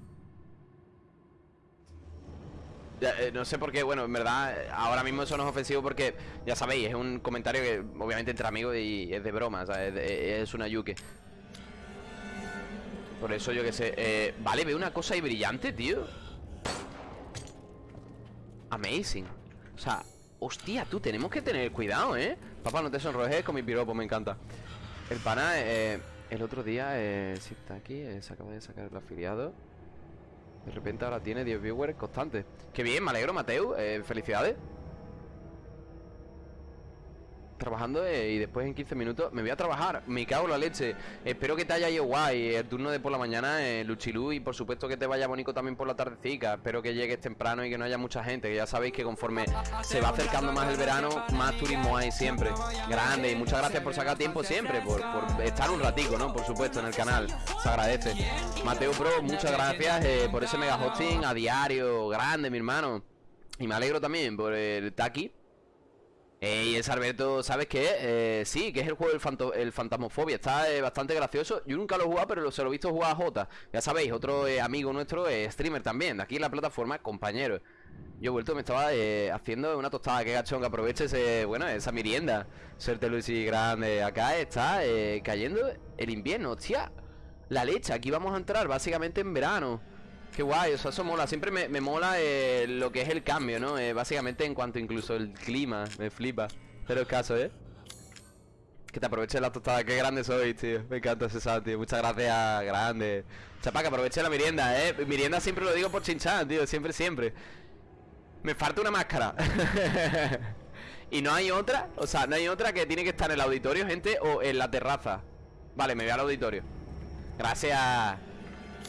Eh, no sé por qué, bueno, en verdad Ahora mismo eso no es ofensivo porque Ya sabéis, es un comentario que obviamente entre amigos Y es de broma, o sea, es, es una yuque Por eso yo que sé eh, Vale, veo una cosa ahí brillante, tío. Amazing. O sea, hostia, tú tenemos que tener cuidado, ¿eh? Papá, no te sonrojes con mi piropo, me encanta. El pana, eh, el otro día eh, Sí, está aquí, eh, se acaba de sacar el afiliado. De repente ahora tiene 10 viewers constantes. Qué bien, me alegro, Mateo, eh, felicidades Trabajando eh, y después en 15 minutos me voy a trabajar, me cago en la leche. Espero que te haya ido guay el turno de por la mañana, eh, Luchilú Y por supuesto que te vaya bonito también por la tardecica. Espero que llegues temprano y que no haya mucha gente Que ya sabéis que conforme se va acercando más el verano Más turismo hay siempre. Grande y muchas gracias por sacar tiempo siempre Por, por estar un ratico, ¿no? Por supuesto en el canal. Se agradece. Mateo Pro, muchas gracias eh, por ese mega hosting a diario. Grande, mi hermano. Y me alegro también por el Taki eh, y es Alberto, ¿sabes qué? Eh, sí, que es el juego del fanto- el Fantasmofobia. Está eh, bastante gracioso. Yo nunca lo he jugado, pero se lo he visto jugar a Jota. Ya sabéis, otro eh, amigo nuestro, eh, streamer también, de aquí en la plataforma, compañero. Yo he vuelto, me estaba haciendo una tostada. Que gachón, que aproveche ese, bueno, esa merienda. Suerte, Lucy, grande. Acá está cayendo el invierno, hostia. La leche, aquí vamos a entrar básicamente en verano. Qué guay, o eso mola. Siempre me, me mola eh, lo que es el cambio, ¿no? Eh, básicamente en cuanto incluso el clima, me flipa. Pero el caso, ¿eh? Que te aproveches la tostada, qué grande soy, tío. Me encanta ese sal, tío. Muchas gracias, grande. Chapa, que aproveche la merienda, ¿eh? Merienda siempre lo digo por chinchán, tío. Siempre, siempre. Me falta una máscara. y no hay otra, o sea, no hay otra que tiene que estar en el auditorio, gente, o en la terraza. Vale, me voy al auditorio. Gracias.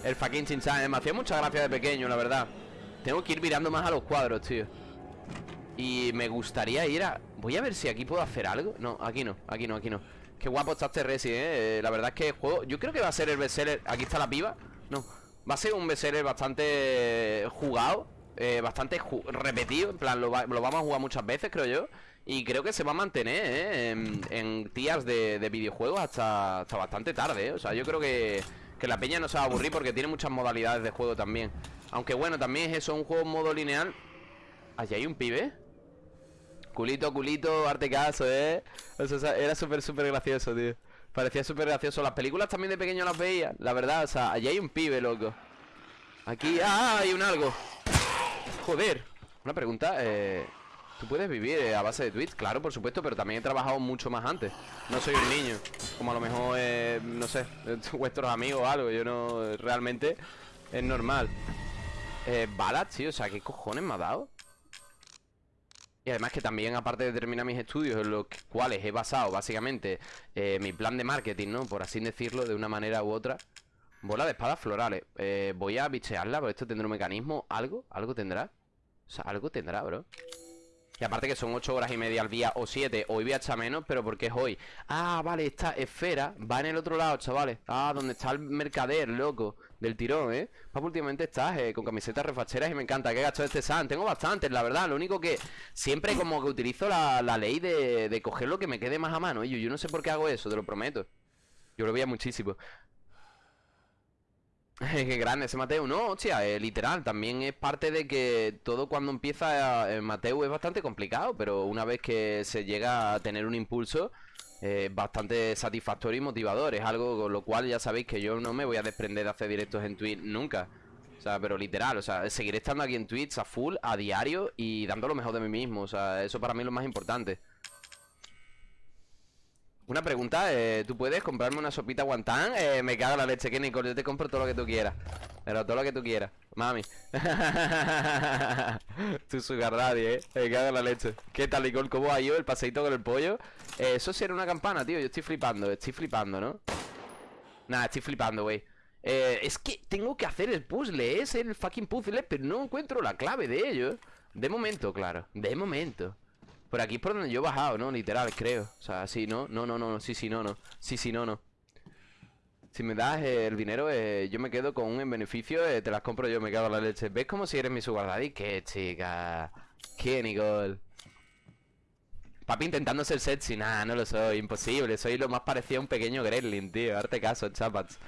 El fucking chinchan, eh, me hacía mucha gracia de pequeño, la verdad Tengo que ir mirando más a los cuadros, tío Y me gustaría ir a... Voy a ver si aquí puedo hacer algo No, aquí no, aquí no, aquí no Qué guapo está este Resi, eh. Eh, La verdad es que el juego... Yo creo que va a ser el bestseller Aquí está la piba No Va a ser un bestseller bastante jugado eh, Bastante repetido En plan, lo, va- lo vamos a jugar muchas veces, creo yo y creo que se va a mantener ¿eh? en, en tías de, de videojuegos hasta, hasta bastante tarde. ¿eh? O sea, yo creo que, que la peña no se va a aburrir porque tiene muchas modalidades de juego también. Aunque bueno, también es eso, un juego modo lineal. Allí hay un pibe. Culito, culito, arte caso, ¿eh? Era súper, súper gracioso, tío. Parecía súper gracioso. Las películas también de pequeño las veía, la verdad. O sea, allí hay un pibe, loco. Aquí, ¡ah! Hay un algo. Joder. Una pregunta, eh... ¿Tú puedes vivir eh, a base de tweets? Claro, por supuesto, pero también he trabajado mucho más antes. No soy un niño, como a lo mejor, eh, no sé, vuestros amigos o algo. Yo no, realmente, es normal. Eh, balas, tío, o sea, ¿qué cojones me ha dado? Y además que también, aparte de terminar mis estudios, en los cuales he basado básicamente eh, mi plan de marketing, ¿no? Por así decirlo, de una manera u otra. Bola de espadas florales. Eh, voy a bichearla, porque esto tendrá un mecanismo. ¿Algo? ¿Algo tendrá? O sea, algo tendrá, bro. Y aparte que son 8 horas y media al día o 7 Hoy voy a echar menos, pero porque es hoy. Ah, vale, esta esfera va en el otro lado, chavales. Ah, donde está el mercader, loco Del tirón, ¿eh? Papu, últimamente estás eh, con camisetas refacheras y me encanta. Qué gacho este San, tengo bastantes, la verdad. Lo único que siempre como que utilizo la, la ley de, de coger lo que me quede más a mano Y yo, yo no sé por qué hago eso, te lo prometo. Yo lo veía muchísimo Qué grande ese Mateo, no, hostia, eh, literal, también es parte de que todo cuando empieza eh, Mateo es bastante complicado, pero una vez que se llega a tener un impulso, eh, bastante satisfactorio y motivador, es algo con lo cual ya sabéis que yo no me voy a desprender de hacer directos en Twitch nunca. O sea, pero literal, o sea, seguiré estando aquí en Twitch a full, a diario y dando lo mejor de mí mismo, o sea, eso para mí es lo más importante. Una pregunta, eh, ¿tú puedes comprarme una sopita guantán? Eh, me cago en la leche, que Nicole, yo te compro todo lo que tú quieras Pero todo lo que tú quieras, mami Tu sugar daddy, eh Me cago en la leche ¿Qué tal, Nicole? ¿Cómo ha ido el paseíto con el pollo? Eh, eso sí era una campana, tío, yo estoy flipando Estoy flipando, ¿no? Nada, estoy flipando, güey eh, Es que tengo que hacer el puzzle Es el fucking puzzle, pero no encuentro la clave de ello De momento, claro De momento por aquí es por donde yo he bajado, ¿no? Literal, creo O sea, sí, no, no, no, no, sí, sí, no, no Sí, sí, no, no Si me das eh, el dinero, eh, yo me quedo con un en beneficio, eh, te las compro yo, me cago en la leche. ¿Ves como si eres mi sugar daddy? Qué chica. Qué Nicole. Papi intentando ser sexy, nada, no lo soy, imposible. Soy lo más parecido a un pequeño gremlin, tío. Darte caso, chapas.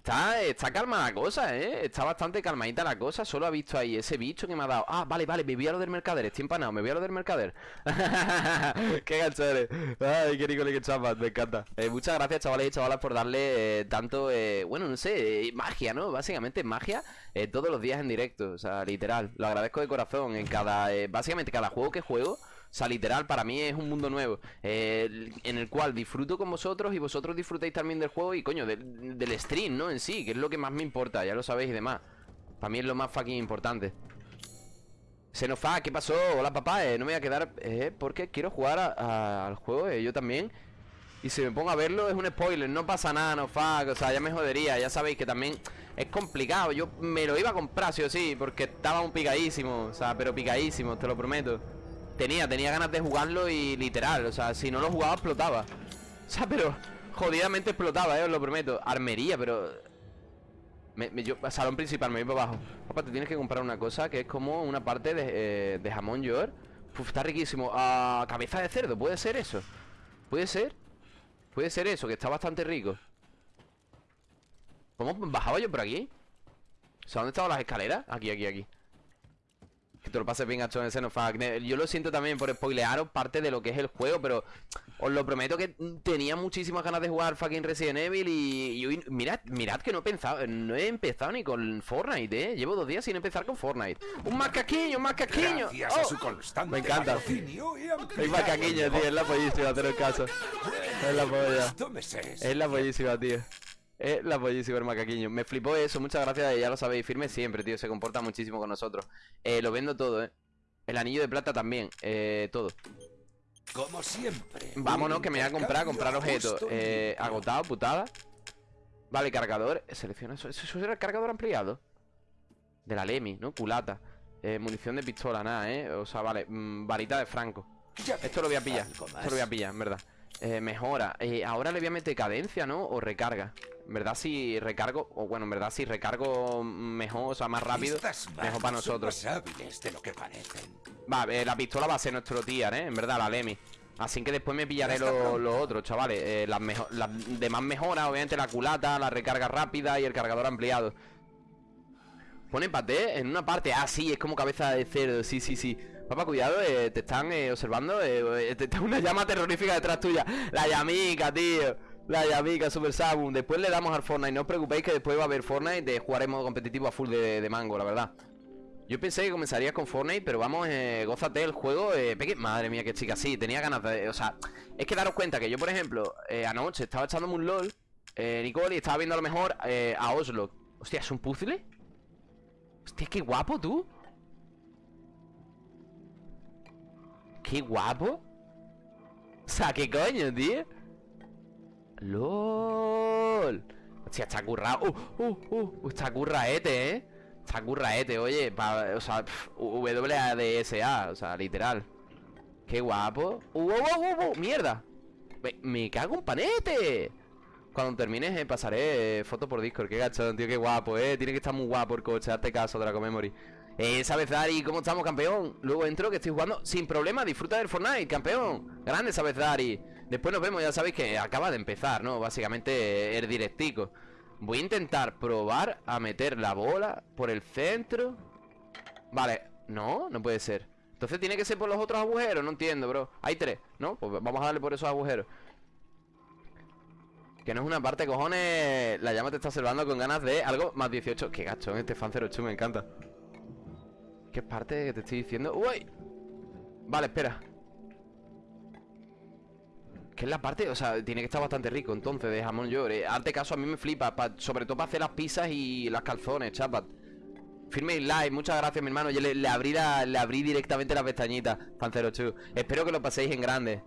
Está, está calma la cosa, ¿eh? Está bastante calmadita la cosa. Solo ha visto ahí ese bicho que me ha dado. Ah, vale, vale, me voy a lo del mercader. Estoy empanado, me voy a lo del mercader. qué gancho eres. Ay, qué rico, qué chapas, me encanta. Eh, muchas gracias, chavales y chavalas, por darle eh, tanto, eh, bueno, no sé, eh, magia, ¿no? Básicamente magia eh, todos los días en directo. O sea, literal. Lo agradezco de corazón. En cada, básicamente, cada juego que juego. O sea, literal, para mí es un mundo nuevo eh, En el cual disfruto con vosotros Y vosotros disfrutáis también del juego Y coño, del, stream, ¿no? En sí, que es lo que más me importa Ya lo sabéis y demás. Para mí es lo más fucking importante. Xenofa, ¿qué pasó? Hola papá, eh, no me voy a quedar eh, Porque quiero jugar al juego, eh, yo también. Y si me pongo a verlo es un spoiler No pasa nada, no fuck, o sea, ya me jodería Ya sabéis que también es complicado. Yo me lo iba a comprar, sí o sí Porque estaba un picadísimo, o sea, pero picadísimo, te lo prometo Tenía, tenía ganas de jugarlo y literal, o sea, si no lo jugaba explotaba. O sea, pero jodidamente explotaba, eh, os lo prometo. Armería, pero... Me, yo, salón principal, me voy para abajo. Papá, te tienes que comprar una cosa que es como una parte de, eh, jamón york. Uf, está riquísimo. Ah, cabeza de cerdo, ¿puede ser eso? ¿Puede ser? Puede ser eso, que está bastante rico. ¿Cómo bajaba yo por aquí? O sea, ¿dónde estaban las escaleras? Aquí, aquí, aquí. Que te lo pases bien, en ese no Yo lo siento también por spoilearos parte de lo que es el juego, pero os lo prometo que tenía muchísimas ganas de jugar fucking Resident Evil y, y hoy- mirad, mirad que no he pensado, no he empezado ni con Fortnite, eh. Llevo dos días sin empezar con Fortnite. ¡Un macaquiño, un macaquiño! Gracias a ¡Oh! su constante Me encanta. El macaquiño, tío, es la pollísima, haceros caso. Es la polla. Es la pollísima, tío. Es la pollísima el macaquiño. Me flipó eso, muchas gracias, ya lo sabéis. Firme siempre, tío, se comporta muchísimo con nosotros. Eh, lo vendo todo, eh. El anillo de plata también, eh, todo. Como siempre. Vámonos, que me voy a comprar, comprar objetos. Eh, agotado, putada. Vale, cargador. Selecciona eso. ¿Eso era el cargador ampliado? De la Lemi, ¿no? Culata. Eh, munición de pistola, nada, ¿eh? O sea, vale. mm, varita de Franco. Esto lo voy a pillar. Esto lo voy a pillar, en verdad. Eh, mejora. Eh, ahora le voy a meter cadencia, ¿no? O recarga. En verdad, si recargo. O bueno, en verdad, si recargo mejor, o sea, más rápido. Mejor para son nosotros. más hábiles de lo que parecen. Va, eh, la pistola va a ser nuestro tier, ¿eh? En verdad, la Lemi. Así que después me pillaré está lo- los otros, chavales. Eh, las, las demás mejoras, obviamente la culata, la recarga rápida y el cargador ampliado. Pone paté en una parte. Ah, sí, es como cabeza de cerdo. Sí, sí, sí. Papá, cuidado, eh, te están eh, observando. Eh, eh, te- te- una llama terrorífica detrás tuya. La llamica, tío. La llamica, Super Sabum. Después le damos al Fortnite. No os preocupéis que después va a haber Fortnite de jugar en modo competitivo a full de, de mango, la verdad. Yo pensé que comenzarías con Fortnite, pero vamos, eh, gózate el juego. Peque- Madre mía, qué chica, sí, tenía ganas de. O sea, es que daros cuenta que yo, por ejemplo, eh, anoche estaba echándome un LOL, eh, Nicole, y estaba viendo a lo mejor eh, a Oslo. Hostia, ¿es un puzzle? Hostia, qué guapo tú. Qué guapo. O sea, qué coño, tío. LOL. Hostia, está currado. Uh, uh, uh, está curraete, eh. Está curraete, oye. pa- o sea, WADSA, o sea, literal. Qué guapo. Uh, uh, uh, uh, uh, mierda. Me, cago en panete. Cuando termines eh, pasaré eh, foto por Discord. Qué gachón, tío, qué guapo, eh. Tiene que estar muy guapo el coche. Hazte caso, Draco Memory. Eh, ¿sabes, Dari? ¿Cómo estamos, campeón? Luego entro que estoy jugando sin problema. Disfruta del Fortnite, campeón. Grande, ¿sabes, Dari? Después nos vemos, ya sabéis que acaba de empezar, ¿no? Básicamente eh, el directico. Voy a intentar probar a meter la bola por el centro. Vale, no, no puede ser. Entonces tiene que ser por los otros agujeros, no entiendo, bro. Hay tres, ¿no? Pues vamos a darle por esos agujeros. Que no es una parte, cojones. La llama te está observando con ganas de algo más 18. Qué gacho, este fan 08 me encanta. ¿Qué parte que te estoy diciendo? ¡Uy! Vale, espera. Que es la parte, o sea, tiene que estar bastante rico entonces de jamón york. Eh, hazte caso, a mí me flipa, pa- sobre todo para hacer las pizzas y las calzones, chapat. Firme y like, muchas gracias, mi hermano. Yo le, abrí la- le abrí directamente la pestañita, fan 08. Espero que lo paséis en grande.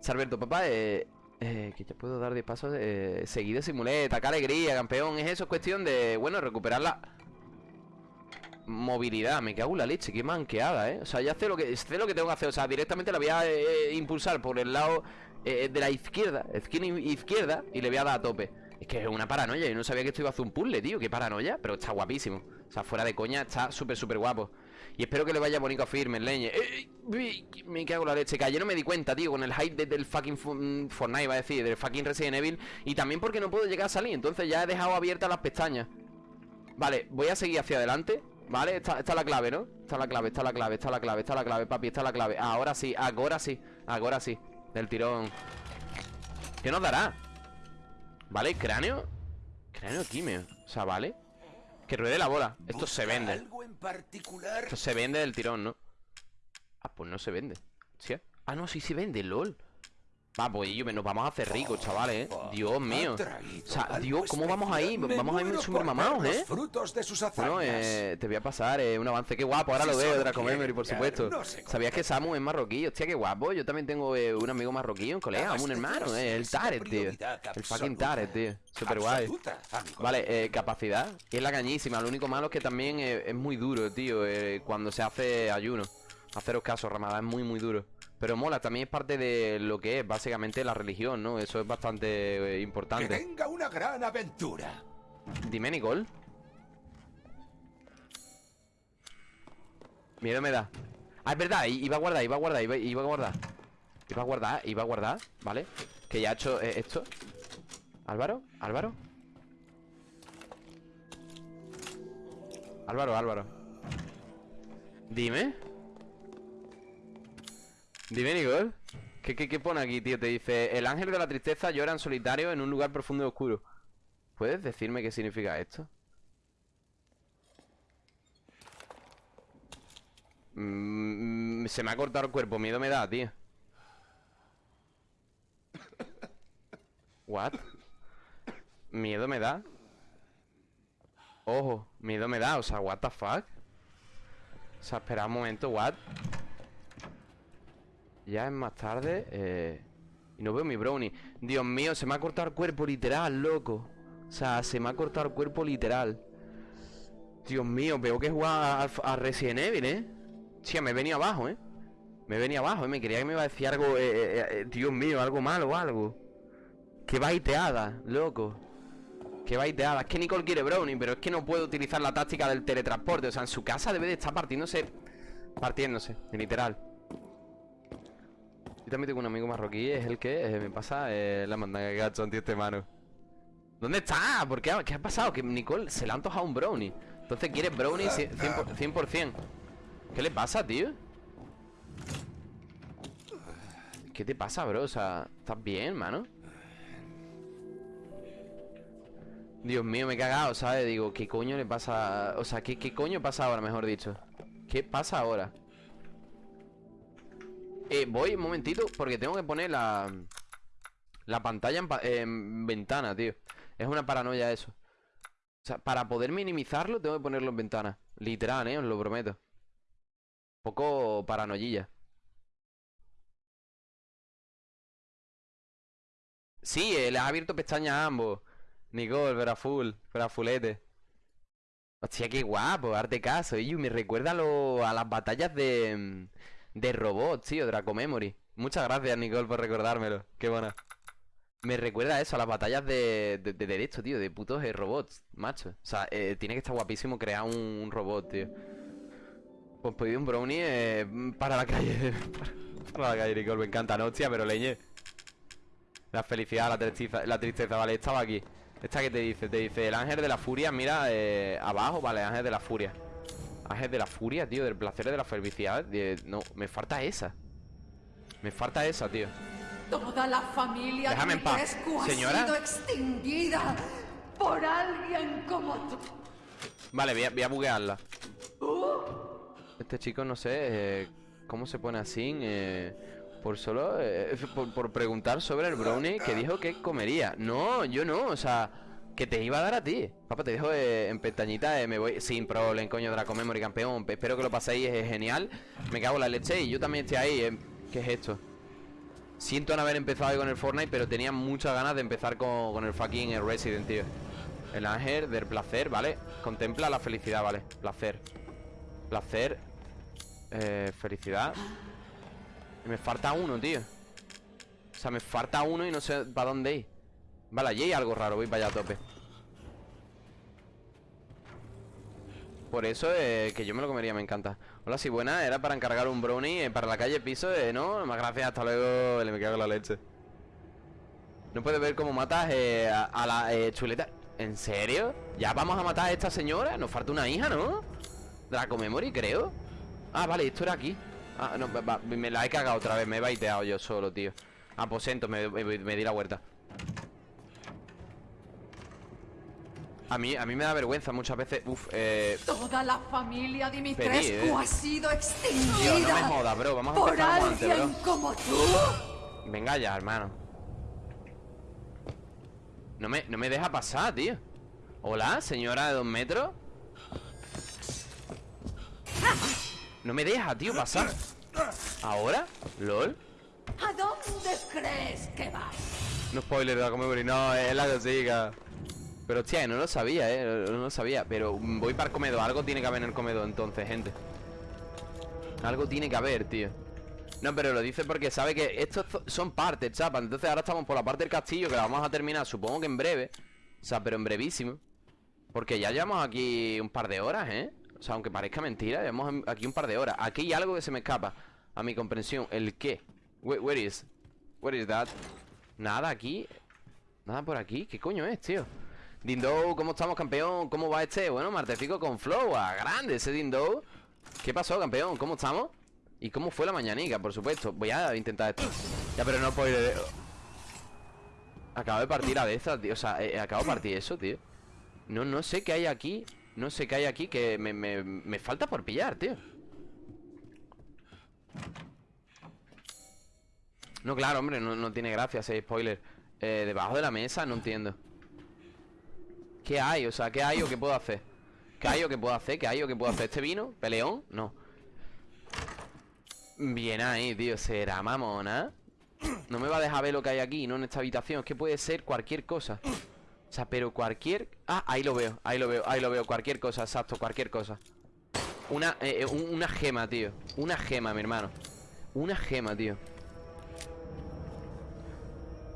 Salberto, papá, eh, eh, que te puedo dar 10 pasos eh, seguidos sin muleta, qué alegría, campeón. Es eso, es cuestión de, bueno, recuperar la movilidad. Me cago en la leche, qué manqueada, eh. O sea, ya sé lo que, sé lo que tengo que hacer. O sea, directamente la voy a eh, impulsar por el lado eh, de la izquierda, esquina izquierda, y le voy a dar a tope. Es que es una paranoia. Yo no sabía que esto iba a hacer un puzzle, tío. Qué paranoia. Pero está guapísimo. O sea, fuera de coña, está súper, súper guapo. Y espero que le vaya bonito a firme, leñe. ¡Eh, eh, eh! Me cago en la leche. Que no me di cuenta, tío, con el hype de- del fucking fu- mm, Fortnite, iba a decir, del fucking Resident Evil. Y también porque no puedo llegar a salir. Entonces ya he dejado abiertas las pestañas. Vale, voy a seguir hacia adelante. Vale, esta, esta es la clave, ¿no? Esta es la clave, esta es la clave, esta es la clave, esta es la clave, papi, esta es la clave. Ahora sí, ahora sí, ahora sí. Del tirón. ¿Qué nos dará? ¿Vale? Cráneo. Cráneo quimio. O sea, ¿vale? Que ruede la bola. Esto se ¿Busca vende. ¿Algo en particular? Esto se vende del tirón, ¿no? Ah, pues no se vende. ¿Sí? Ah, no, sí se vende, lol. Va, pues yo, nos vamos a hacer ricos, chavales, ¿eh? Dios mío. O sea, Dios, ¿cómo vamos ahí? Vamos a ir súper mamados, ¿eh? Frutos de sus. Bueno, eh, te voy a pasar eh, un avance. Qué guapo, ahora lo veo, Draco Memory, por supuesto. ¿Sabías que Samu es marroquí? Hostia, qué guapo. Yo también tengo eh, un amigo marroquí, un colega, un hermano, eh, el Taret, tío. El fucking Taret, tío. Super guay. Vale, eh, capacidad. Y es la cañísima. Lo único malo es que también es muy duro, tío. eh, cuando se hace ayuno. Haceros caso, Ramadán es muy, muy duro. Pero mola, también es parte de lo que es básicamente la religión, ¿no? Eso es bastante eh, Que importante. tenga una gran aventura. Dime, Nicole. Miedo me da. Ah, es verdad, iba a guardar, iba a guardar, iba, iba a guardar. Iba a guardar, iba a guardar, ¿vale? Que ya ha hecho eh, esto. Álvaro, Álvaro. Álvaro, Álvaro. Dime. Dime, Nicole. ¿Qué, pone aquí, tío? Te dice, el ángel de la tristeza llora en solitario en un lugar profundo y oscuro. ¿Puedes decirme qué significa esto? Mm, se me ha cortado el cuerpo, miedo me da, tío. What? Miedo me da. Ojo, miedo me da, o sea, what the fuck? O sea, espera un momento, what? Ya es más tarde, eh... Y no veo mi brownie. Dios mío, se me ha cortado el cuerpo literal, loco. O sea, se me ha cortado el cuerpo literal. Dios mío, veo que jugar a, a Resident Evil, ¿eh? Sí, me venía abajo, ¿eh? Me venía abajo, ¿eh? Me creía que me iba a decir algo, eh, eh, Dios mío, algo malo o algo. Qué baiteada, loco. Qué baiteada. Es que Nicole quiere brownie, pero es que no puedo utilizar la táctica del teletransporte. O sea, en su casa debe de estar partiéndose Partiéndose, literal yo también tengo un amigo marroquí, es el que eh, me pasa eh, la mandanga gacho tío este mano. ¿Dónde está? ¿Por qué? ¿Qué ha pasado? Que Nicole se le ha antojado un brownie. Entonces quiere brownie cien- cien por- 100%. ¿Qué le pasa, tío? ¿Qué te pasa, bro? O sea, ¿estás bien, mano? Dios mío, me he cagado, ¿sabes? Digo, ¿qué coño le pasa? O sea, ¿qué, qué coño pasa ahora, mejor dicho? ¿Qué pasa ahora? Eh, voy un momentito porque tengo que poner la La pantalla en, pa- en ventana, tío. Es una paranoia eso. O sea, para poder minimizarlo tengo que ponerlo en ventana. Literal, eh, os lo prometo. Poco paranoia. Sí, eh, le ha abierto pestañas a ambos. Nicole, pero a full, pero a fulete. Hostia, qué guapo, arte caso Y me recuerda lo- a las batallas de De robots, tío, Draco Memory. Muchas gracias, Nicole, por recordármelo. Qué buena Me recuerda eso, a las batallas de, de, de, de esto, tío De putos eh, robots, macho. O sea, eh, tiene que estar guapísimo crear un, robot, tío. Pues pedí un brownie eh, para la calle. Para, la calle, Nicole, me encanta, no, hostia, pero leñe. La felicidad, la tristeza, la tristeza, vale, estaba aquí. Esta que te dice, te dice El ángel de la furia, mira, abajo, vale, ángel de la furia Ángel de la furia, tío, del placer de la felicidad de- No, me falta esa Me falta esa, tío Toda la familia Déjame en paz. Ha Señora. sido extinguida por alguien como tú. Vale, voy a, voy a buguearla Este chico, no sé eh, ¿Cómo se pone así? Eh, por solo eh, por, por preguntar sobre el brownie Que dijo que comería No, yo no, o sea Que te iba a dar a ti Papá, te dejo eh, en pestañita eh, Me voy sin problema, coño, Draco Memory campeón Espero que lo paséis, es genial Me cago en la leche y yo también estoy ahí eh. ¿Qué es esto? Siento no haber empezado con el Fortnite Pero tenía muchas ganas de empezar con, con el fucking Resident, tío El ángel del placer, ¿vale? Contempla la felicidad, ¿vale? Placer Placer eh, Felicidad me falta uno, tío O sea, me falta uno y no sé para dónde ir Vale, allí hay algo raro, voy para allá a tope Por eso que yo me lo comería, me encanta Hola, si buena, era para encargar un brownie eh, Para la calle piso, eh, ¿no? Más gracias, hasta luego Le me cago en la leche No puedes ver cómo matas eh, a, la chuleta ¿En serio? ¿Ya vamos a matar a esta señora? Nos falta una hija, ¿no? Draco Memory, creo Ah, vale, esto era aquí Ah, no, me la he cagado otra vez Me he baiteado yo solo, tío Aposento, me, me- me di la vuelta A mí, a mí me da vergüenza muchas veces Uf, eh... Toda la familia Dimitrescu Pedí, ¿eh? ha sido extinguida. No me jodas, bro Vamos a por empezar como antes, alguien bro como tú. Venga ya, hermano No me, no me deja pasar, tío Hola, señora de dos metros No me deja, tío, pasar ¿Ahora? ¿Lol? ¿A dónde crees que vas? No spoiler de Comedy, no, es la cosica Pero hostia, no lo sabía, eh No lo sabía, pero voy para el comedor Algo tiene que haber en el comedor entonces, gente Algo tiene que haber, tío No, pero lo dice porque sabe que Estos son partes, chapa Entonces ahora estamos por la parte del castillo Que la vamos a terminar, supongo que en breve O sea, pero en brevísimo Porque ya llevamos aquí un par de horas, ¿eh? O sea, aunque parezca mentira Llevamos aquí un par de horas Aquí hay algo que se me escapa A mi comprensión ¿El qué? Where, where is? Where is that? Nada aquí Nada por aquí ¿Qué coño es, tío? Dindo, ¿cómo estamos, campeón? ¿Cómo va este? Bueno, martecico con flow ah, Grande ese Dindo ¿Qué pasó, campeón? ¿Cómo estamos? ¿Y cómo fue la mañanica? Por supuesto Voy a intentar esto Ya, pero no puedo Acabo de partir a de esas, tío O sea, eh, acabo de partir eso, tío No, no sé qué hay aquí No sé qué hay aquí Que me, me, me falta por pillar, tío No, claro, hombre, no, no tiene gracia ese spoiler Eh, Debajo de la mesa, no entiendo ¿Qué hay? O sea, ¿qué hay o qué puedo hacer? ¿Qué hay o qué puedo hacer? ¿Qué hay o qué puedo hacer? ¿Este vino? ¿Peleón? No Bien ahí, tío ¿Será mamona? No me va a dejar ver lo que hay aquí, ¿no? En esta habitación Es que puede ser cualquier cosa O sea, pero cualquier... Ah, ahí lo veo, ahí lo veo, ahí lo veo Cualquier cosa, exacto, cualquier cosa Una, eh, eh, un- una gema, tío Una gema, mi hermano Una gema, tío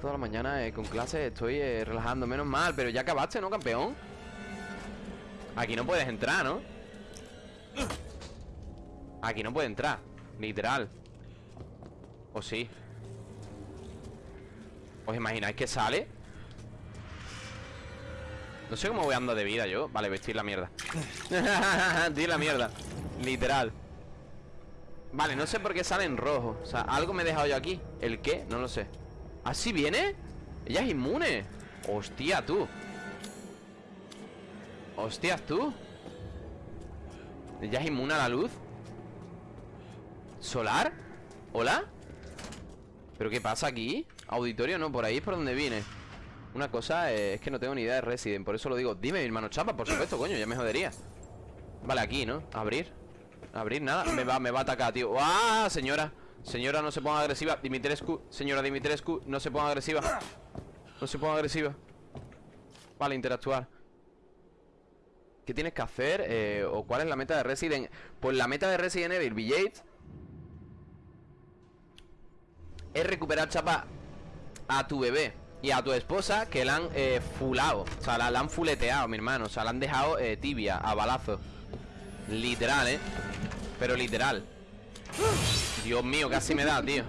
Toda la mañana eh, con clases estoy eh, relajando Menos mal, pero ya acabaste, ¿no, campeón? Aquí no puedes entrar, ¿no? Aquí no puede entrar Literal ¿O sí? ¿Os imagináis que sale? No sé cómo voy andando de vida yo Vale, vestir la mierda Estoy la mierda Literal Vale, no sé por qué sale en rojo O sea, algo me he dejado yo aquí ¿El qué? No lo sé ¿Así viene? Ella es inmune Hostia, tú Hostias, tú Ella es inmune a la luz ¿Solar? ¿Hola? ¿Pero qué pasa aquí? Auditorio no, por ahí es por donde vine Una cosa eh, es que no tengo ni idea de Resident Por eso lo digo Dime, mi hermano Chapa, por supuesto, coño, ya me jodería Vale, aquí, ¿no? Abrir Abrir, nada Me va, me va a atacar, tío ¡Ah, señora! Señora, no se ponga agresiva. Dimitrescu Señora Dimitrescu No se ponga agresiva. No se ponga agresiva. Vale, interactuar. ¿Qué tienes que hacer? Eh, ¿O cuál es la meta de Resident? Pues la meta de Resident Evil Village Es recuperar, chapa A tu bebé Y a tu esposa que la han eh, fulado O sea, la, han fuleteado, mi hermano. O sea, la han dejado eh, tibia, a balazo Literal, ¿eh? Pero literal Dios mío, casi me da, tío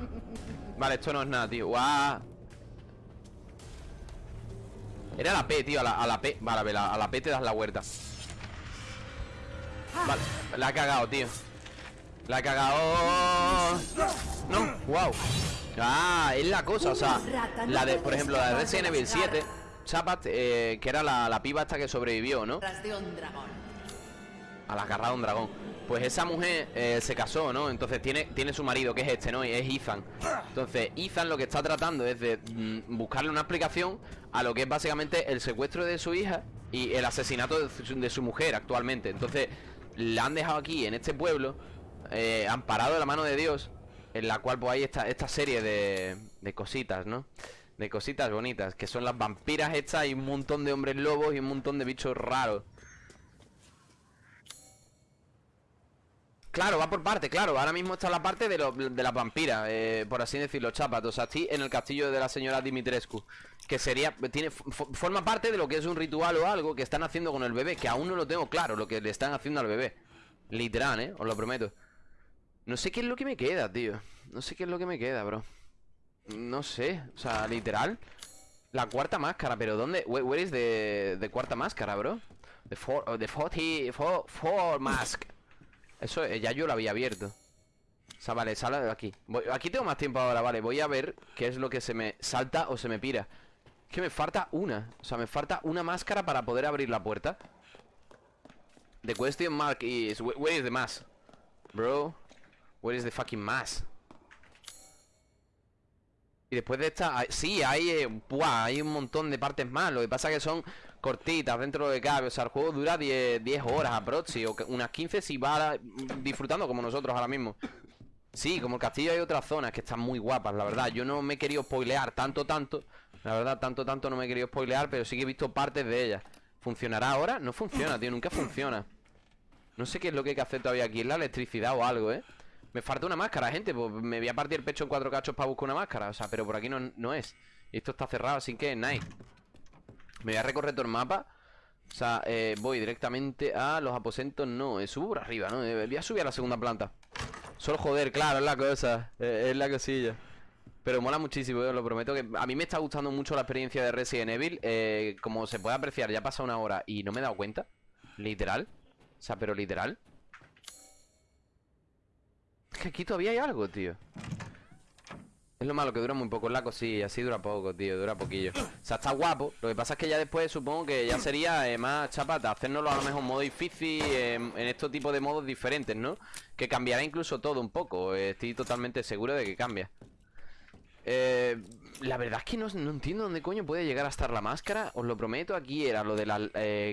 Vale, esto no es nada, tío. Guau. Era la P, tío, a la, a la P. Vale, a ver, a la P te das la vuelta. Vale, la ha cagado, tío. La ha cagado. No, wow Ah, es la cosa, o sea La de, por ejemplo, la de Resident Evil 7 Chapat, eh, que era la, la piba esta que sobrevivió, ¿no? A la garra de un dragón Pues esa mujer eh, se casó, ¿no? Entonces tiene, tiene su marido, que es este, ¿no? Y es Ethan Entonces Ethan lo que está tratando es de mm, buscarle una explicación A lo que es básicamente el secuestro de su hija Y el asesinato de su, de su mujer actualmente Entonces la han dejado aquí, en este pueblo eh, Amparado de la mano de Dios En la cual pues hay esta, esta serie de, de cositas, ¿no? De cositas bonitas Que son las vampiras estas Y un montón de hombres lobos Y un montón de bichos raros Claro, va por parte, claro. Ahora mismo está la parte de, lo- de las vampiras, eh, por así decirlo, chapas. O sea, estoy en el castillo de la señora Dimitrescu. Que sería, tiene, fo- forma parte de lo que es un ritual o algo que están haciendo con el bebé. Que aún no lo tengo claro, lo que le están haciendo al bebé. Literal, eh, os lo prometo. No sé qué es lo que me queda, tío. No sé qué es lo que me queda, bro. No sé, o sea, literal. La cuarta máscara, pero ¿dónde? Where, is the, cuarta máscara, bro? The four, oh, the 40, four, four mask. Eso eh, ya yo lo había abierto. O sea, vale, sale de aquí. Voy- aquí tengo más tiempo ahora, vale. Voy a ver qué es lo que se me salta o se me pira. Es que me falta una. O sea, me falta una máscara para poder abrir la puerta. The question mark is... wh- Where is the mask? Bro. Where is the fucking mask? Y después de esta, sí, hay, eh, hay un montón de partes más. Lo que pasa que son cortitas dentro de cabe. O sea, el juego dura 10, 10 horas aproxi, o unas 15 si va mm, disfrutando como nosotros ahora mismo. Sí, como el castillo hay otras zonas que están muy guapas, la verdad. Yo no me he querido spoilear tanto, tanto. La verdad, tanto, tanto no me he querido spoilear, pero sí que he visto partes de ellas. ¿Funcionará ahora? No funciona, tío, nunca funciona. No sé qué es lo que hay que hacer todavía aquí. Es la electricidad o algo, ¿eh? Me falta una máscara, gente. Pues me voy a partir el pecho en cuatro cachos para buscar una máscara. O sea, pero por aquí no, no es. Esto está cerrado, así que nice. Me voy a recorrer todo el mapa. O sea, eh, voy directamente a los aposentos. No, eh, subo por arriba, ¿no? Eh, voy a subir a la segunda planta. Solo joder, claro, es la cosa. es la cosilla. Pero mola muchísimo, os lo prometo que a mí me está gustando mucho la experiencia de Resident Evil. como se puede apreciar, ya pasa una hora y no me he dado cuenta. Literal. O sea, pero literal. Es que aquí todavía hay algo, tío. Es lo malo que dura muy poco, es la cosilla, así dura poco, tío, dura poquillo. O sea, está guapo. Lo que pasa es que ya después supongo que ya sería eh, más chapata, hacernoslo a lo mejor en modo difícil, en estos tipos de modos diferentes, ¿no? Que cambiará incluso todo un poco. eh, estoy totalmente seguro de que cambia. Eh, la verdad es que no, no entiendo dónde coño puede llegar a estar la máscara. Os lo prometo, aquí era lo de las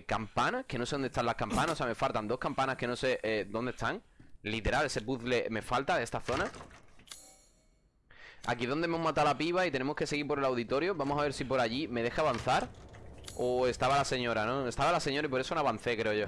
campanas, que no sé dónde están las campanas. O sea, me faltan dos campanas que no sé dónde están. Literal, ese puzzle me falta de esta zona. Aquí donde hemos matado a la piba y tenemos que seguir por el auditorio. Vamos a ver si por allí me deja avanzar. O estaba la señora, ¿no? Estaba la señora y por eso no avancé, creo yo.